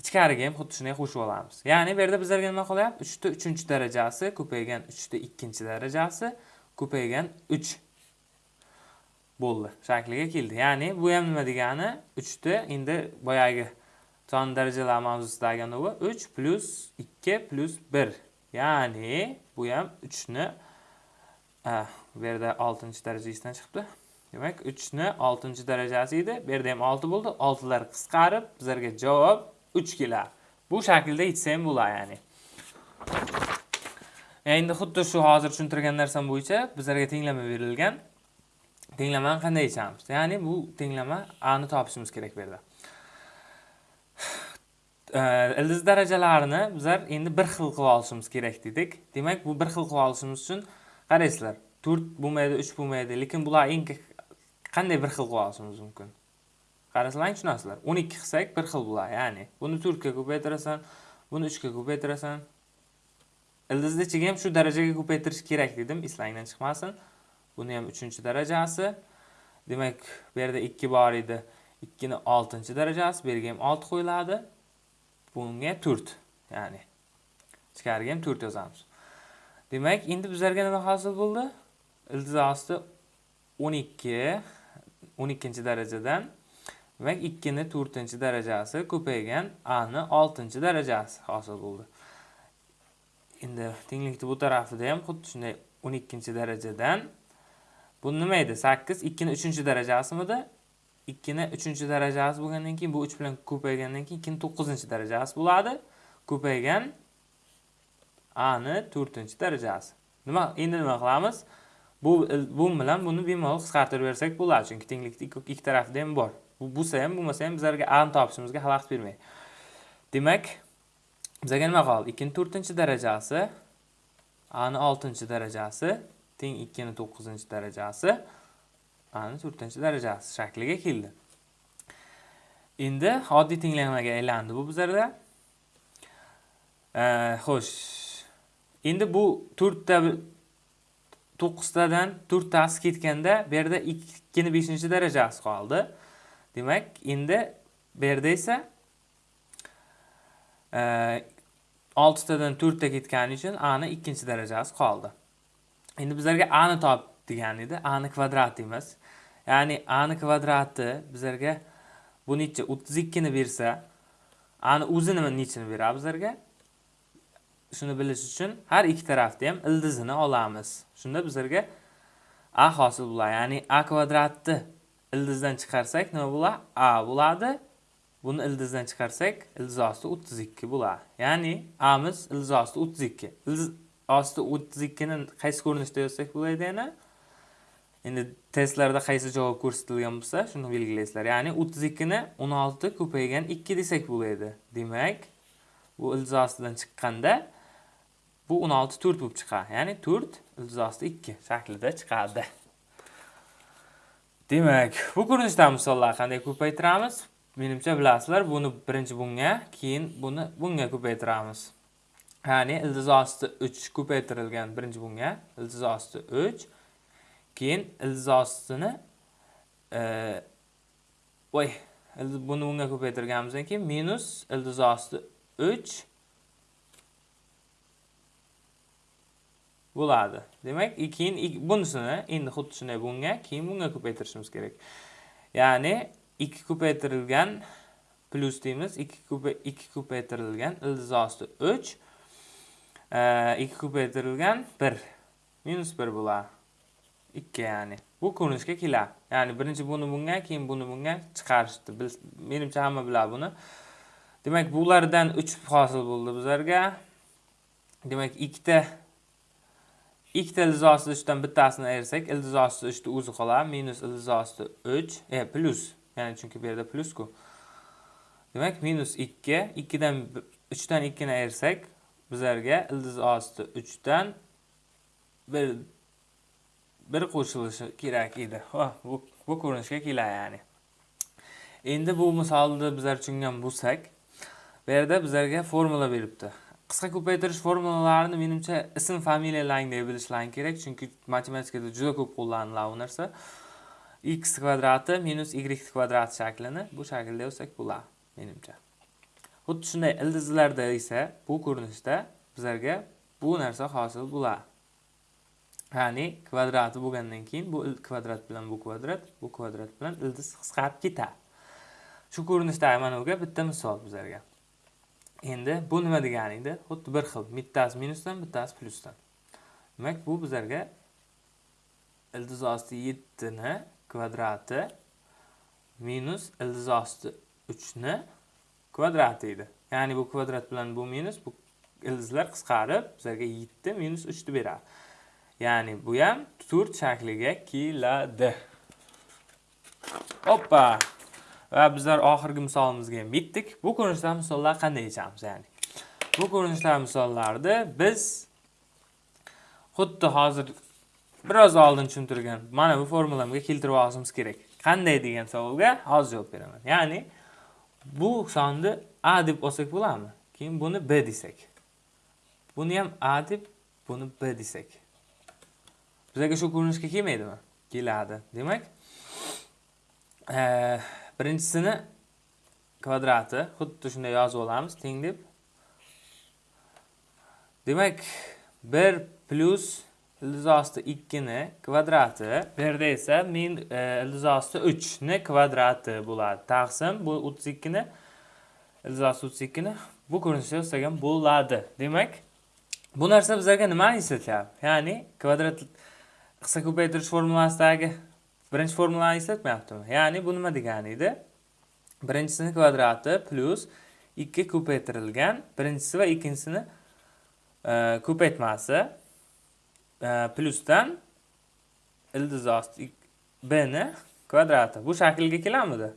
ichkariga ham xuddi shunday qo'shib olamiz. Ya'ni bu yerda bizlarga nima qolyapti uchta uchinchi darajasi ko'paygan uchta ikkinchi darajasi ko'paygan uch bo'ldi. Shakliga keldi. Ya'ni bu ham nima degani? Uchni endi boyagi son darajalar mavzusidagi anavi uch plyus ikki plyus bir. Ya'ni bu ham 3 ni bu yerda 6 darajasidan chiqibdi demak 3 ni 6 darajasi edi bu yerda ham 6 bo'ldi 6 lar qisqarib bizlarga javob 3 keladi bu shaklda yechsa ham bo'ladi ya'ni endi xuddi shu hozir tushuntirgan narsam bo'yicha bizlarga tenglama berilgan tenglamani qanday yechamiz ya'ni bu tenglama a ni topishimiz kerak bu yerda ildiz darajalarini bizlar endi bir xil qilib olishimiz kerak dedik. Demak bu bir xil qilib olishimiz uchun qaraysizlar to'rt bo'lmaydi uch bo'lmaydi lekin bular eng qanday bir xil qilib olishimiz mumkin qarasalaring tushunasizlar o'n ikki qilsak bir xil bular ya'ni buni to'rtga ko'paytirasan buni uchga ko'paytirasan. Ildizni ichiga ham shu darajaga ko'paytirish kerak dedim eslangdan chiqmasin. Buni ham uchinchi darajasi. Demak bu yerda ikki bor edi ikkini oltinchi darajasi bu yerga ham olti qo'yiladi. Bunga to'rt ya'ni ichkariga ham to'rt yozamiz. Demak endi bizlarga nima hosil bo'ldi? Ildiz osti 12 12 darajadan demak 2 ni 4 darajasi ko'paygan a ni 6 darajasi hosil bo'ldi. Endi tenglikni bu tarafida ham xuddi shunday 12 darajadan. Bu nima edi? 8 2 ni 3 darajasimidi 2 ni 3 darajasi bo'lgandan keyin bu 3 bilan ko'paygandan keyin 2 ni 9 darajasi bo'ladi. Ko'paygan a ni 4 darajasi. Nima endi nima qilamiz? Bu bu bilan buni bemalol qisqartirib bersak bo'ladi chunki tenglikni ikki tarafda ham bor. Bu bo'lsa ham bo'lmasa ham bizlarga a ni topishimizga xalaqit bermaydi demak bizga nima qoldi ikkini to'rtinchi darajasi a ni oltinchi darajasi teng ikkini to'qqizinchi darajasi a ni to'rtinchi darajasi shakliga keldi. Endi oddiy tenglamaga aylandi bu bizlarda xo'sh. Endi bu to'rtta to'qqiztadan to'rttasi ketganda bu yerda ikkini beshinchi darajasi qoldi. Demak endi bu yerda esa e, oltitadan to'rtta ketgani uchun a ning ikkinchi darajasi qoldi. Endi bizlarga a ni top degan edi. A ning kvadrat deymiz ya'ni a ning kvadrati bizlarga bu necha o'ttiz ikkini bersa a ni o'zi nima nechini beradi bizlarga? Shuni bilish uchun har ikki tarafda ham ildizini olamiz. Shunda bizlarga a hosil bo'ladi ya'ni a kvadratni ildizdan chiqarsak nima bo'ladi? A bo'ladi. Buni ildizdan chiqarsak ildiz osti o'ttiz ikki bo'ladi. Ya'ni amiz ildiz osti o'ttiz ikki. Ildiz osti o'ttiz ikkini qaysi ko'rinishda yozsak bo'ladi yana? Endi testlarda qaysi javob ko'rsatilgan bo'lsa shuni belgilaysizlar. Ya'ni o'ttiz ikkini o'n olti ko'paygan ikki desak bo'ladi. Demak bu ildiz ostidan chiqqanda bu 16 4 bo'lib chiqadi. Ya'ni 4 iltizosida 2 shaklida chiqadi. Demak bu ko'rinishdan misollar qanday ko'paytiramiz? Menimcha bilasizlar buni birinchi bunga keyin buni bunga ko'paytiramiz. Ya'ni iltizosti 3 ko'paytirilgan birinchi bunga iltizosti 3 keyin iltizostini e, voy buni bunga ko'paytirganimizdan keyin minus iltizosti 3 bo'ladi. Demak keyin bunisini endi xuddi shunday bunga keyin bunga ko'paytirishimiz kerak. Ya'ni ikki ko'paytirilgan plyus deymiz ikki ko'paytirilgan ildiz osti uch e, ikki ko'paytirilgan bir minus bir bo'ladi. Ikki ya'ni. Bu ko'rinishga keladi. Ya'ni birinchi buni bunga keyin buni bunga chiqarishdi. Menimcha hamma biladi buni. Demak bulardan uch hosil bo'ldi bizlarga. Demak ikkita ikkita ildiz osti uchdan bittasini ayirsak ildiz osti uchni o'zi qoladi minus ildiz osti uch e plyus ya'ni chunki bu yerda plyusku demak minus ikki ikkidan uchdan ikkini ayirsak bizlarga ildiz osti uchdan bir bir qo'shilishi kerak edi. Bu bu ko'rinishga keladi ya'ni. Endi bu misolni bizlar tushungan bo'lsak bu yerda bizlarga formula beribdi. Qisqa ko'paytirish formulalarini menimcha ism familiyalaringdek bilishlaring kerak. Chunki matematikada juda ko'p qo'llaniladi bu narsa. X kvadrati minus y kvadrat shaklini bu shaklda yozsak bo'ladi menimcha. Xuddi shunday ildizlarda esa bu ko'rinishda bizlarga bu narsa hosil bo'ladi. Ya'ni kvadrati bo'lgandan keyin bu kvadrat bilan bu kvadrat bu kvadrat bilan ildiz qisqarib ketadi. Shu ko'rinishdagi mana buga bitta misol bizlarga. Endi bu nima degani edi xuddi bir xil bittasi minusdan bittasi plyusdan demak bu bizlarga ildiz osti yettini kvadrati minus ildiz osti uchni kvadrati edi. Ya'ni bu kvadrat bilan bu minus bu ildizlar qisqarib bizlarga yetti minus uchni beradi. Ya'ni bu ham to'rt shakliga keladi. Oppa va bizlar oxirgi misolimizga ham yetdik bu ko'rinishda misollar qanday yechamiz ya'ni? Bu ko'rinishdagi misollarni biz xuddi hozir biroz oldin tushuntirgan mana bu formulamga keltirib olishimiz kerak. Qanday degan savolga hozir javob beraman. Ya'ni bu sonni a deb olsak bo'ladimi? Keyin buni b desak. Buni ham a deb buni b desak. Bizlarga shu ko'rinishga kelmaydimi? Keladi. Demak birinchisini kvadrati xuddi shunday yozib olamiz teng deb demak bir plyus ildiz osti ikkini kvadrati bu yerda esa min e, ildiz osti uchni kvadrati bo'ladi. Taqsim bu o'ttiz ikkini ildiz osti o'ttiz ikkini bu ko'rinishda yozsak bo'ladi. Demak bu narsa bizlarga nimani eslatyapti ya'ni kvadrat qisqa ko'paytirish formulasidagi birinchi formulani eslatmayaptimi ya'ni bu nima degani edi? Birinchisini kvadrati plyus ikki ko'paytirilgan birinchisi va ikkinchisini e, ko'paytmasi e, plyusdan ildiz osti b kvadrati. Bu shaklga kelamidi?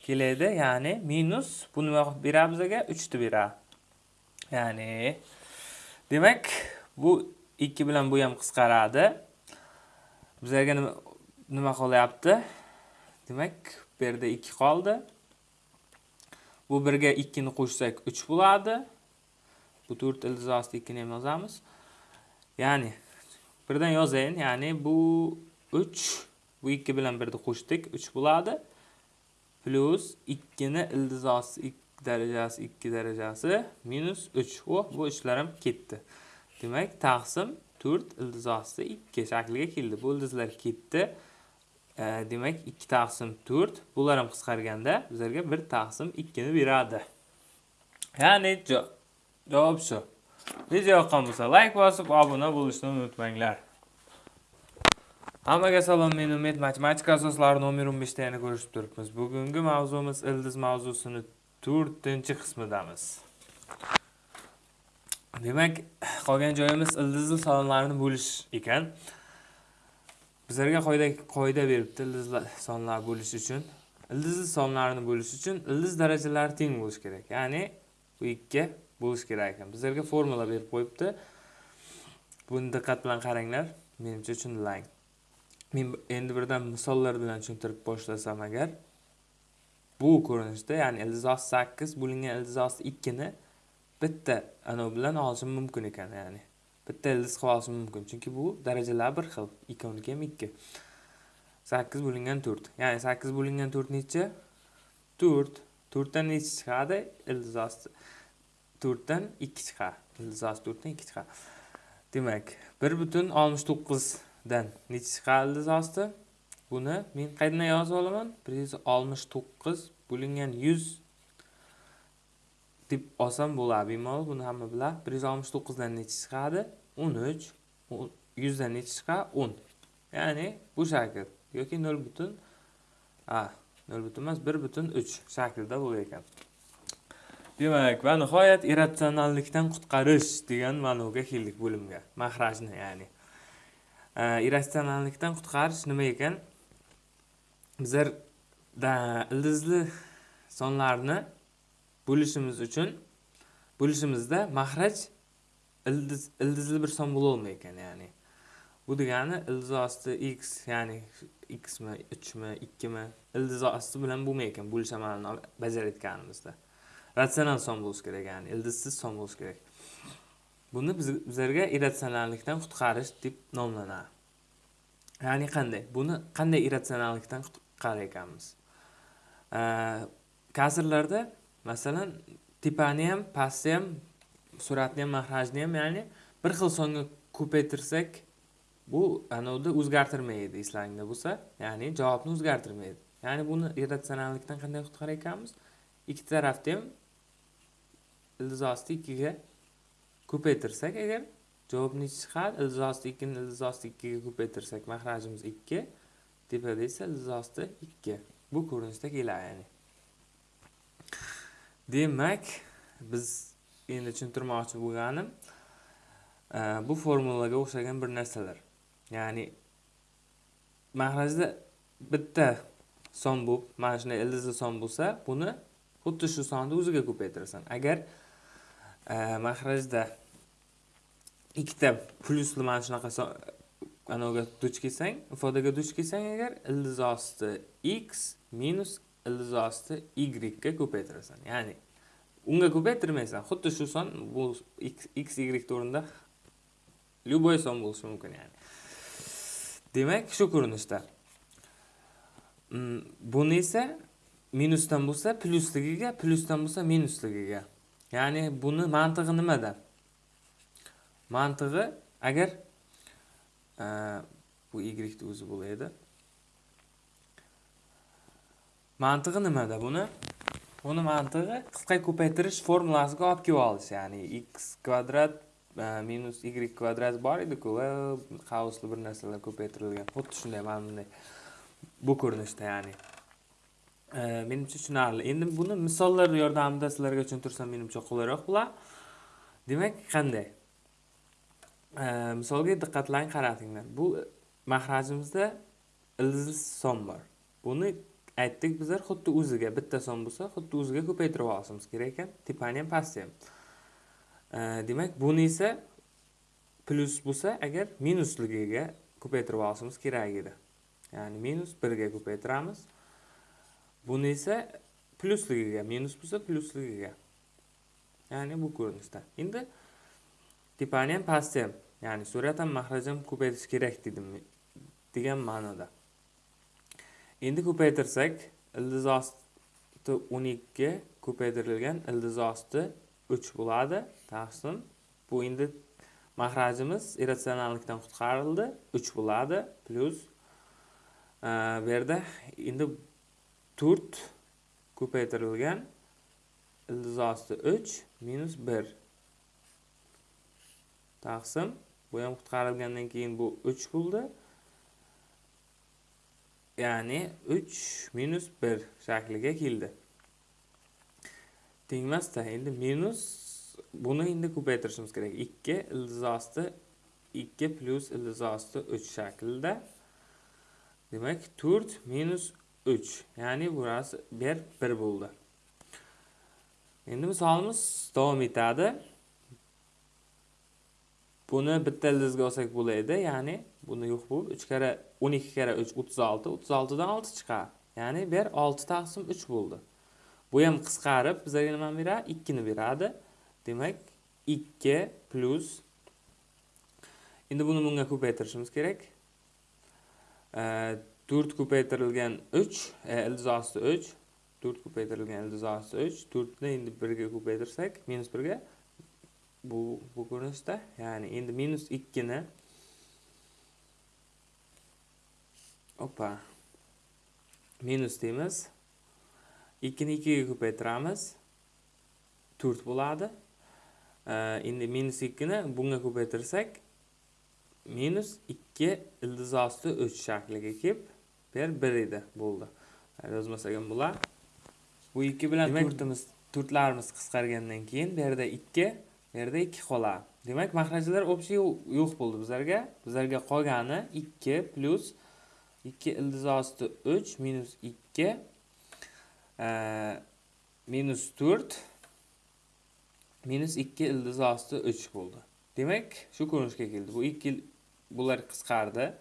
Keladi ya'ni minus bu nima beradi bizga uchni beradi ya'ni demak bu ikki bilan bu ham qisqaradi. Bizlarga nima qolyapti demak bu yerda 2 qoldi. Bu 1 ga 2 ni qo'shsak 3 bo'ladi. Bu 4 iltizosida 2 ni ham yozamiz. Ya'ni birdan yozayin. Ya'ni bu 3 bu 2 bilan 1 ni qo'shdik 3 bo'ladi. Plyus 2 ni iltizosi 2 darajasi 2 darajasi minus 3 oh bu ishlar ham ketdi. Demak taqsim 4 iltizosida 2 shakliga keldi. Bu ildizlar ketdi. Э, demak 2 taqsim 4 bular ham qisqarganda bizlarga bir taqsim ikkini beradi. Ya'ni javob shu. Video yoqqan bo'lsa layk bosib obuna bo'lishni unutmanglar. Hammaga salom men umid. Matematika asoslari nomer 15 da yana ko'rishib turibmiz. Bugungi mavzumiz ildiz mavzusini to'rtinchi qismidamiz. Demak qolgan joyimiz ildizli sonlarni bo'lish ekan. Bizlarga qoida qoida beribdi ildizli sonlar bo'lish uchun. Ildizli sonlarni bo'lish uchun ildiz darajalari teng bo'lishi kerak. Ya'ni bu ikki bo'lishi kerak ekan. Bizlarga formula berib qo'yibdi. Buni diqqat bilan qaranglar. Menimcha tushunilang men endi birdan misollar bilan tushuntirib boshlasam agar bu ko'rinishda ya'ni ildiz osti sakkiz bo'lingan ildiz osti ikkini bitta anavi bilan olishim mumkin ekan ya'ni. Bitta ildiz qilib olishim mumkin. Chunki bu darajalar bir xil ikkoviniki ham ikki. Sakkiz bo'lingan to'rt. Ya'ni sakkiz bo'lingan to'rt necha? To'rt. To'rtdan necha chiqadi? Ildiz osti to'rtdan ikki chiqadi. Ildiz osti to'rtdan ikki chiqadi. Demak bir butun oltmish to'qqizdan necha chiqadi ildiz osti? Buni men qayerdan yozib olaman? Bir yuz oltmish to'qqiz bo'lingan yuz deb olsam bo'ladi bemalol buni hamma biladi. Bir yuz oltmish to'qqizdan necha chiqadi? O'n uch. Yuzdan necha chiqadi? O'n. Ya'ni bu shakl yoki nol butun a nol butun emas bir butun uch shaklda bo'lar ekan. Demak va nihoyat irratsionallikdan qutqarish degan ma'noga keldik bo'limga. Mahrajni ya'ni. Irratsionallikdan qutqarish nima ekan? Bizlar ildizli sonlarni bo'lishimiz uchun bo'lishimizda mahraj ildiz ildizli bir son bo'lolmay ekan ya'ni bu degani ildiz osti x ya'ni xmi uchmi ikkimi ildiz osti bilan bo'lmay ekan bo'lish amalini bajarayotganimizda ratsional son bo'lishi kerak ya'ni ildizsiz son bo'lishi kerak. Buni biz, bizlarga irratsionallikdan qutqarish deb nomlanadi. Ya'ni qanday? Buni qanday irratsionallikdan qutqarar ekanmiz kasrlarda masalan tepani ham pastni ham suratni ham mahrajni ham ya'ni bir xil songa ko'paytirsak bu anavida o'zgartirmaydi slangda bo'lsa ya'ni javobni o'zgartirmaydi. Ya'ni buni irratsionallikdan qanday qutqarar ekanmiz? Ikki tarafni ham ildizosti ikkiga ko'paytirsak agar javob nechi chiqadi ildizosti ikkini ildizosti ikkiga ko'paytirsak mahrajimiz ikki tepada esa ildizosti ikki. Bu ko'rinishda keladi ya'ni. Demak biz endi tushuntirmoqchi bo'lganim e, bu formulaga o'xshagan bir narsalar. Ya'ni mahrajda bitta son bo'lib mana shunday ildizli son bo'lsa buni xuddi shu sonni o'ziga ko'paytirasan. Agar e, mahrajda ikkita plyusli mana shunaqa anaviga duch kelsang ifodaga duch kelsang agar ildiz osti x minus ildiz osti y ga ko'paytirasan ya'ni unga ko'paytirmaysan xuddi shu son bu x y o'rnida любой son bo'lishi mumkin ya'ni. Demak shu ko'rinishda. Mm, buni esa minusdan bo'lsa plyusligiga plyusdan bo'lsa minusligiga. Ya'ni buni mantig'i nimada? Mantig'i agar e, bu y o'zi bo'laydi mantig'i nimada buni? Buni mantig'i qisqa ko'paytirish formulasiga olib kelib olish ya'ni x kvadrat e, minus y kvadrat bor ediku va qausli bir narsalar ko'paytirilgan. Xuddi shunday mana bunday bu ko'rinishda ya'ni. E, menimcha tushunarli. Endi buni misollar yordamida sizlarga tushuntirsam menimcha qulayroq bo'lar demak qanday? E, misolga diqqatlang qaratinglar. Bu mahrajimizda ildiz son bor. Buni aytdik bizlar xuddi o'ziga bitta son bo'lsa xuddi o'ziga ko'paytirib olishimiz kerak ekan. Tepani ham pastni ham. Demak buni esa plyus bo'lsa agar minusligiga ko'paytirib olishimiz kerak edi. Ya'ni minus birga ko'paytiramiz. Buni esa plyusligiga minus bo'lsa plyusligiga ya'ni bu ko'rinishda. Endi tepani ham pastni ham. Ya'ni suratan mahraj ham ko'paytirish kerak dedim degan ma'noda. Endi ko'paytirsak ildiz osti o'n ikki ko'paytirilgan ildiz osti uch bo'ladi. Taqsim bu endi mahrajimiz irratsionallikdan qutqarildi uch bo'ladi plyus e, bu yerda endi to'rt ko'paytirilgan ildiz osti uch minus bir. Taqsim bu ham qutqarilgandan keyin bu uch bo'ldi. Ya'ni 3 minus 1 shakliga keldi. Tengmasda endi minus buni endi ko'paytirishimiz kerak. 2 ildiz osti 2 plus ildiz osti 3 shaklida demak 4 minus 3 ya'ni burasi 1 1 bo'ldi. Endi misolimiz davom etadi. Buni bitta ildizga olsak bo'ladi ya'ni buni yo'q bo'lib uch karra o'n ikki karra uch o'ttiz olti o'ttiz oltidan olti chiqadi ya'ni bu yer olti taqsim uch bo'ldi. Bu ham qisqarib bizga nimani beradi? Ikkini beradi. Demak ikki plyus endi buni bunga ko'paytirishimiz kerak. To'rt ko'paytirilgan uch e, ildiz osti uch to'rt ko'paytirilgan ildiz osti uch to'rtni endi birga ko'paytirsak minus birga bu bu ko'rinishda ya'ni endi minus ikkini opa minus deymiz ikkini ikkiga ko'paytiramiz to'rt bo'ladi endi minus ikkini bunga ko'paytirsak minus ikki ildiz osti uch shakliga kelib yer bir edi bo'ldi yozmasak ham bo'ladi bu ikki bilan to'rtimiz to'rtlarimiz qisqargandan keyin bu yerda ikki bu yerda ikki qoladi demak mahrajlar общий yo'q bo'ldi bizlarga bizlarga qolgani ikki plyus 2 ildiz osti 3 minus 2 e, minus 4 minus 2 ildiz osti 3 bo'ldi. Demak, shu ko'rinishga keldi. Bu 2 bular qisqardi.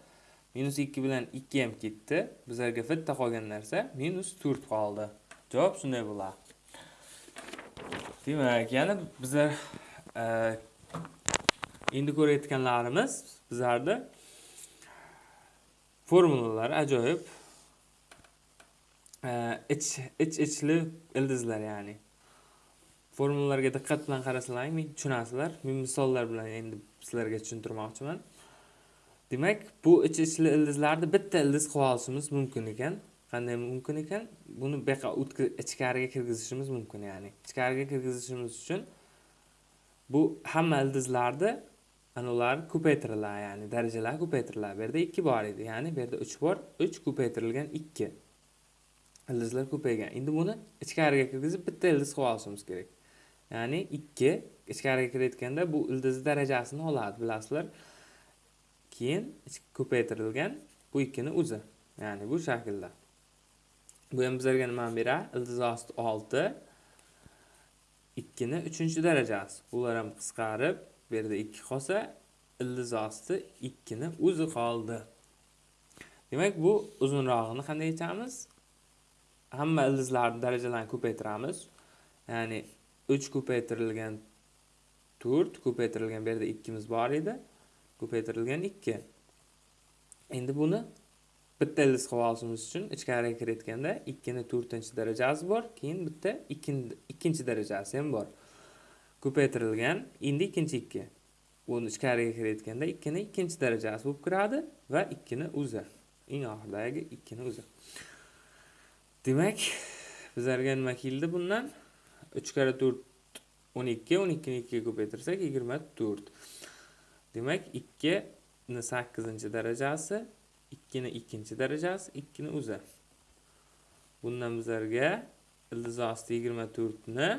Minus 2 bilan 2 ham ketdi. Bizlarga bitta qolgan narsa minus 4 qoldi. Javob shunday bo'ladi. Demak, yana bizlar e, endi ko'rayotganlarimiz bizlarda formulalar ajoyib e, ich ich ichli ildizlar ya'ni. Formulalarga diqqat bilan qarasalaring tushunasizlar? Men misollar bilan endi sizlarga tushuntirmoqchiman. Demak bu ich ichli ildizlarni bitta ildiz qilib olishimiz mumkin ekan. Qanday mumkin ekan? Buni bu ichkariga kirgizishimiz mumkin ya'ni. Ichkariga kirgizishimiz uchun bu hamma ildizlarni anavlar ko'paytiriladi ya'ni darajalar ko'paytiriladi bu yerda ikki bor edi ya'ni bu yerda uch bor uch ko'paytirilgan ikki ildizlar ko'paygan endi buni ichkariga kirgizib bitta ildiz qilib olishimiz kerak. Ya'ni ikki ichkariga kirayotganda bu ildizni darajasini oladi bilasizlar. Keyin ko'paytirilgan bu ikkini o'zi ya'ni bu shaklda. Bu ham bizlarga nimani beradi ildiz osti olti ikkini uchinchi darajasi. Bular ham qisqarib bu yerda ikki qolsa ildiz osti ikkini o'zi qoldi. Demak bu uzunrog'ini qanday aytamiz? Hamma ildizlarni darajalarini ko'paytiramiz. Ya'ni uch ko'paytirilgan to'rt ko'paytirilgan bu yerda ikkimiz bor edi ko'paytirilgan ikki. Endi buni bitta ildiz qilib olishimiz uchun ichkariga kirayotganda ikkini to'rtinchi darajasi bor keyin bitta ikkinchi darajasi ham bor. Ko'paytirilgan endi ikkinchi ikki. Buni ichkariga kirayotganda ikkini ikkinchi darajasi bo'lib kiradi va ikkini o'zi. Eng oxiridagi ikkini o'zi. Demak bizlarga nima keldi bundan? Uch karra to'rt o'n ikki o'n ikkini ikkiga ko'paytirsak yigirma to'rt. Demak ikkini sakkizinchi darajasi ikkini ikkinchi darajasi ikkini o'zi. Bundan bizlarga ildiz osti yigirma to'rtni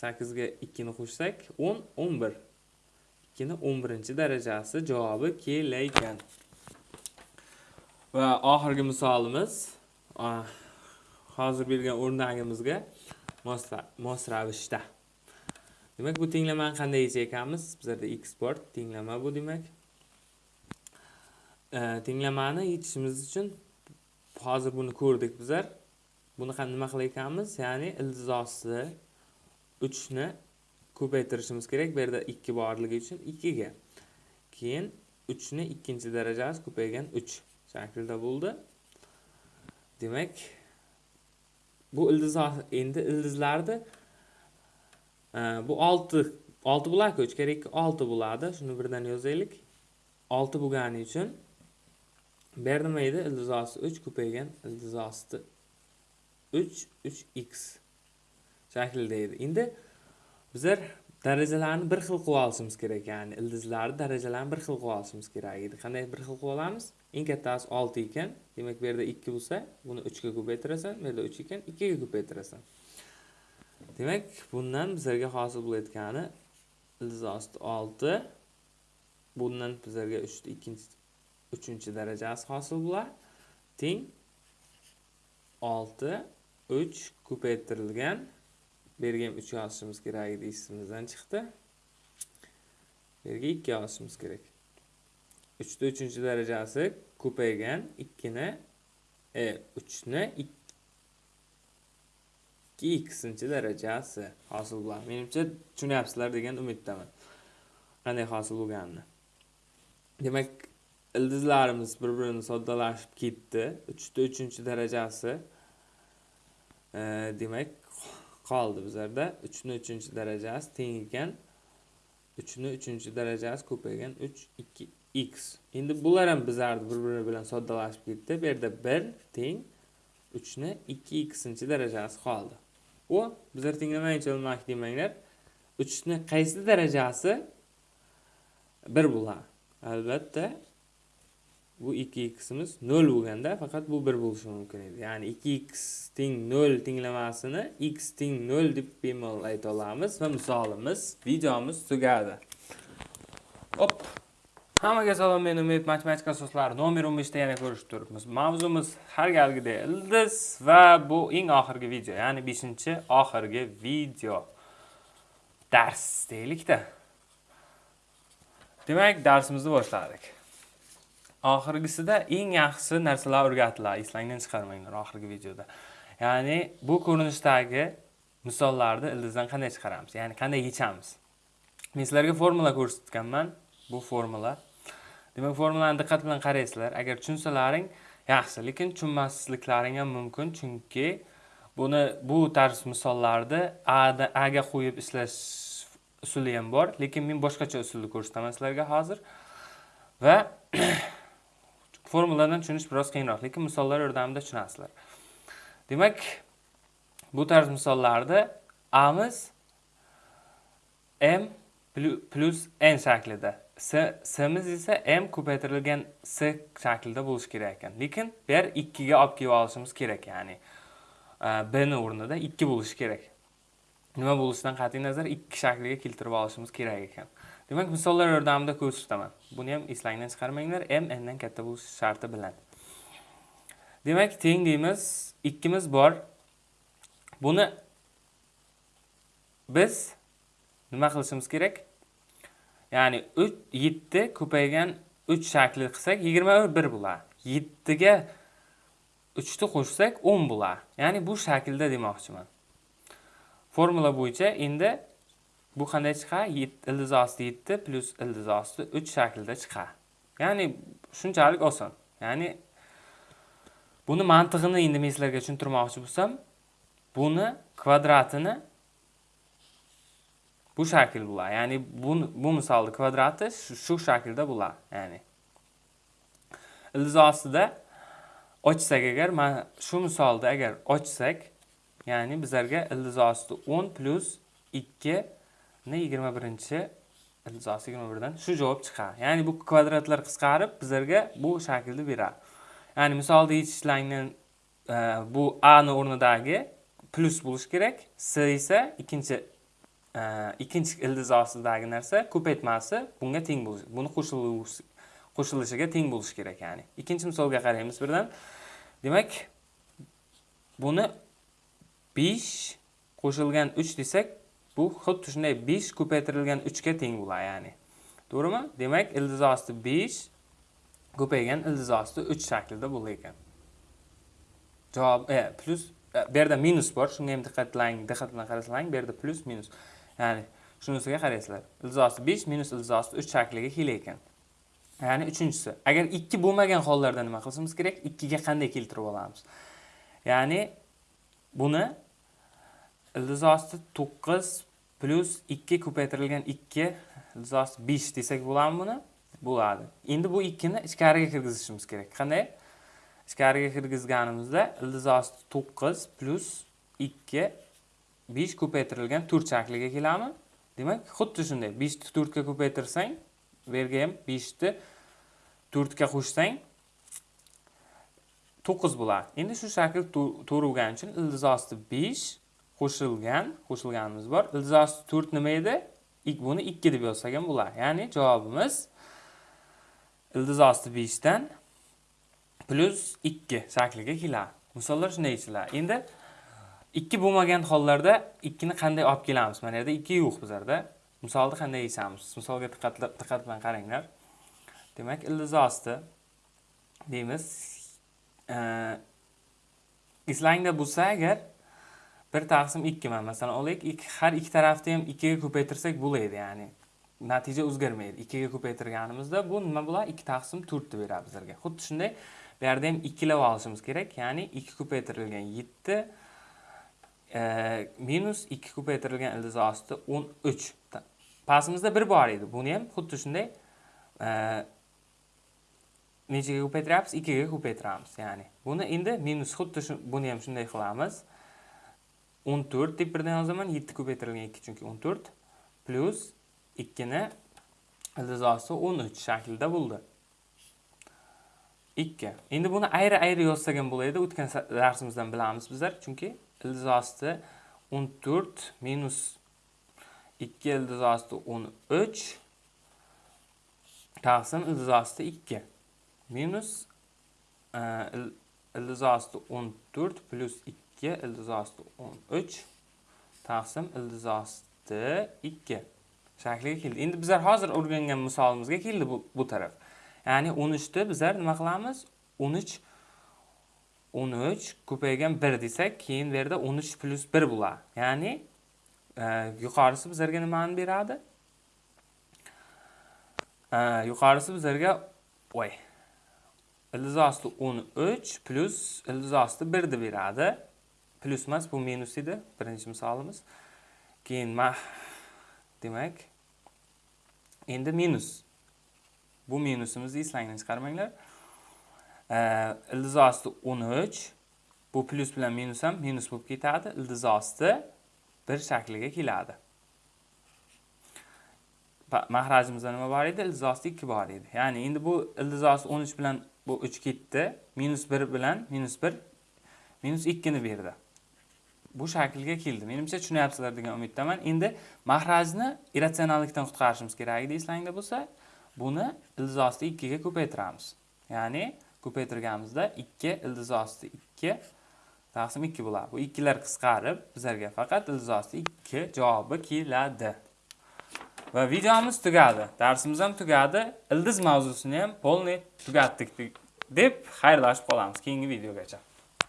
sakkizga ikkini qo'shsak o'n o'n bir. Ikkini o'n birinchi darajasi javobi kelaykan va oxirgi misolimiz hozir bergan o'rnagimizga mos ravishda demak bu tenglamani qanday yechar ekanmiz bizlarda x bor tenglama bu demak. E, tenglamani yechishimiz uchun hozir buni ko'rdik bizlar. Buni ham nima qilar ya'ni ildizosi uchni ko'paytirishimiz kerak bu yerda ikki borligi uchun ikkiga. Keyin uchni ikkinchi darajasi ko'paygan uch shaklda bo'ldi. Demak bu ildiz endi ildizlarni e, bu olti olti bo'larku uch kira ikki olti bo'ladi. Shuni birdan yozaylik. Olti bo'lgani uchun bu yer nima edi ildiz osti uch ko'paygan ildiz osti uch uch x. shaklida edi. Endi bizlar darajalarni bir xil qilib olishimiz kerak ya'ni ildizlarni darajalarini bir xil qilib olishimiz kerak edi. Qanday bir xil qilib olamiz? Eng kattasi olti ekan. Demak bu yerda ikki bo'lsa buni uchga ko'paytirasan bu yerda uch ekan ikkiga ko'paytirasan demak bundan bizlarga hosil bo'layotgani ildiz osti olti bundan bizlarga uchni ikkinchi uchinchi darajasi hosil bo'ladi teng olti uch ko'paytirilgan bu yerga ham uch yozishimiz kerak edi esimizdan chiqdi. Bu yerga ikki yozishimiz kerak. Uchni uchinchi darajasi ko'paygan ikkini e uchni ikki ikkisinchi darajasi hosil bo'ladi menimcha tushunyapsizlar degan umiddaman. Qanday hosil bo'lganini. Demak ildizlarimiz bir birini soddalashib ketdi. Uchta uchinchi darajasi e, demak qoldi bizlarda. Uchni uchinchi darajasi teng ekan uchni uchinchi darajasi ko'paygan uch ikki x. Endi bular ham bizlarni bir biri bilan soddalashib ketdi. Bu yerda bir teng uchni ikki xinchi darajasi qoldi. U bizlar tenglamayincha olmak demanglar uchni qaysi darajasi? Bir bo'ladi albatta bu 2ximiz 0 bo'lganda faqat bu 1 bo'lishi mumkin edi. Ya'ni 2x teng 0 tenglamasini x teng 0 deb bemalol ayta olamiz va misolimiz videomiz tugadi. Hop. Hammaga salom men umid. Matematika asoslari nomer 15 da yana ko'rishib turibmiz. Mavzumiz har galgidek ildiz va bu eng oxirgi video ya'ni 5 oxirgi video dars deylikda. Demak darsimizni boshladik. Oxirgisida eng yaxshi narsalar o'rgatiladi. Eslangdan chiqarmanglar oxirgi videoda. Ya'ni bu ko'rinishdagi misollarni ildizdan qanday chiqaramiz? Ya'ni qanday yechamiz? Men sizlarga formula ko'rsatganman. Bu formula. Demak formulani diqqat bilan qaraysizlar. Agar tushunsalaring yaxshi. Lekin tushunmasliklaring ham mumkin chunki buni bu tarz misollarni aga qo'yib ishlash usuli ham bor. Lekin men boshqacha usulni ko'rsataman sizlarga hozir. Va formuladan tushunish biroz qiyinroq lekin misollar yordamida tushunasizlar. Demak bu tarz misollarda amiz m plus n shaklida s s'miz esa m ko'paytirilgan s shaklida bo'lishi kerak ekan. Lekin bu yer ikkiga olib kelib olishimiz kerak ya'ni e, bni b o'rnida ikki bo'lishi kerak. Nima bo'lishidan qat'iy nazar ikki shakliga keltirib olishimiz kerak ekan. Demak misollar yordamida ko'rsataman buni ham eslangdan chiqarmanglar m n dan katta bo'lishi sharti bilan. Demak teng deymiz ikkimiz bor. Buni biz nima qilishimiz kerak? Ya'ni uch yetti ko'paygan uch shakli qilsak yigirma bir ga yettiga uchni qo'shsak o'n bo'ladi ya'ni bu shaklda demoqchiman. Formula bo'yicha endi bu qanday chiqadi ildiz osti yetti plyus ildiz osti uch shaklida chiqadi ya'ni shunchalik oson. Ya'ni buni mantig'ini endi men sizlarga tushuntirmoqchi bo'lsam buni kvadratini bu shakl bo'ladi ya'ni bu bu misolni kvadrati shu shaklda bo'ladi ya'ni ildiz ostida ochsak agar mana shu misolda agar ochsak ya'ni bizlarga ildiz osti 10 plyus 2 ni 21 ildiz osti 21 dan shu javob chiqadi. Ya'ni bu kvadratlar qisqarib bizlarga bu shaklni beradi. Ya'ni misolda yechishlangan e, bu a ni o'rnidagi plyus bo'lishi kerak s esa ikkinchi e, ikkinchi ildiz ostidagi narsa ko'paytmasi bunga teng bo'lishi buni qo'shilishiga teng bo'lishi kerak ya'ni. Ikkinchi misolga qaraymiz birdan. Demak buni 5 qo'shilgan 3 desak bu xuddi shunday 5 ko'paytirilgan 3 ga teng bo'ladi ya'ni. To'g'rimi? Demak ildiz osti 5 ko'paygan ildiz osti 3 shaklida bo'lar ekan. Javob e, plus e, bu yerda minus bor. Shunga ham diqqatlang diqqat bilan qarasanglar bu yerda plus minus. Ya'ni shunisiga qaraysizlar. Ildiz osti 5 minus ildiz osti 3 shakliga kelar ekan. Ya'ni uchinchisi agar 2 bo'lmagan hollarda nima qilishimiz kerak? 2 ga qanday keltirib olamiz? Ya'ni buni ildiz osti to'qqiz plyus ikki ko'paytirilgan ikki ildiz osti besh desak bo'ladimi buni? Bo'ladi. Endi bu ikkini ichkariga kirgizishimiz kerak. Qanday? Ichkariga kirgizganimizda ildiz osti to'qqiz plyus ikki besh ko'paytirilgan to'rt shakliga keladimi demak xuddi shunday. Beshni to'rtga ko'paytirsang bu yerga ham beshni to'rtga qo'shsang to'qqiz bo'ladi. Endi shu shakl to- to'g'ri bo'lgani uchun ildiz osti besh qo'shilgan qo'shilganimiz bor. Ildiz osti to'rt nima edi? Ik- buni ikki deb yozsak ham bo'ladi ya'ni javobimiz ildiz osti beshdan plyus ikki shakliga keladi. Misollar shunday yechiladi endi ikki bo'lmagan hollarda ikkini qanday olib kelamiz mana yerda ikki yo'q bizlarda. Misolni qanday yechamiz misolga diqqat diqqat bilan qaranglar. Demak ildiz osti deymiz. Ee, eslangda bo'lsa agar bir taqsim ikki man. Masalan olaylik ikki har ikki tarafni ham ikkiga ko'paytirsak bo'ladi ya'ni natija o'zgarmaydi. Ikkiga ko'paytirganimizda bu nima bo'ladi? Ikki taqsim to'rtni beradi bizlarga. Xuddi shunday bu yerda ham ikkilab olishimiz kerak ya'ni ikki ko'paytirilgan yetti e, minus ikki ko'paytirilgan ildiz osti o'n uch. Pastimizda bir bor edi. Buni ham xuddi shunday e, nechaga nechaga ko'paytiryapmiz ikkiga ko'paytiramiz ya'ni. Buni endi minus xuddi shu buni ham shunday qilamiz. 14 deb birdan yozaman 7 ko'paytirilgan 2 chunki 14 plyus 2 ni ildiz 13 shaklida bo'ldi. 2 endi buni ayri ayri yozsak ham bo'ladi o'tgan darsimizdan bilamiz bizlar chunki ildiz 14 minus 2 ildiz 13 taqsim ildiz 2 minus ildiz 14 plyus 2 ildiz osti 13 taqsim ildiz osti 2 shakliga keldi. Endi bizlar hozir o'rgangan misolimizga keldi bu, bu taraf. Ya'ni 13 ni bizlar nima qilamiz? 13 13 ko'paygan 1 desak keyin bu yerda 13 plus 1 bo'ladi. Ya'ni e, yuqorisi bizlarga nimani beradi? E, yuqorisi bizlarga voy ildiz osti 13 plus ildiz osti 1 deb beradi. Plus emas, bu minus edi, birinchi misolimiz. Keyin ma demak endi minus. Bu minusimizni eslangdan chiqarmanglar. Ildiz osti 13 bu plus bilan minus ham minus bo'lib ketadi. Ildiz osti 1 shakliga keladi. mahrajimizda nima bor edi ildiz osti ikki bor edi ya'ni endi bu ildiz osti o'n uch bilan bu uch ketdi minus bir bilan minus bir minus ikkini berdi bu shaklga keldi. Menimcha tushunyapsizlar degan umiddaman. Endi mahrajni irratsionallikdan qutqarishimiz kerak edi eslangda bo'lsa buni ildiz osti ikkiga ko'paytiramiz. Ya'ni ko'paytirganimizda ikki ildiz osti ikki taqsim ikki bo'ladi bu ikkilar qisqarib bizlarga faqat ildiz osti ikki javobi keladi. Va videomiz tugadi darsimiz ham tugadi. Ildiz mavzusini ham полный tugatdik deb xayrlashib qolamiz keyingi videogacha.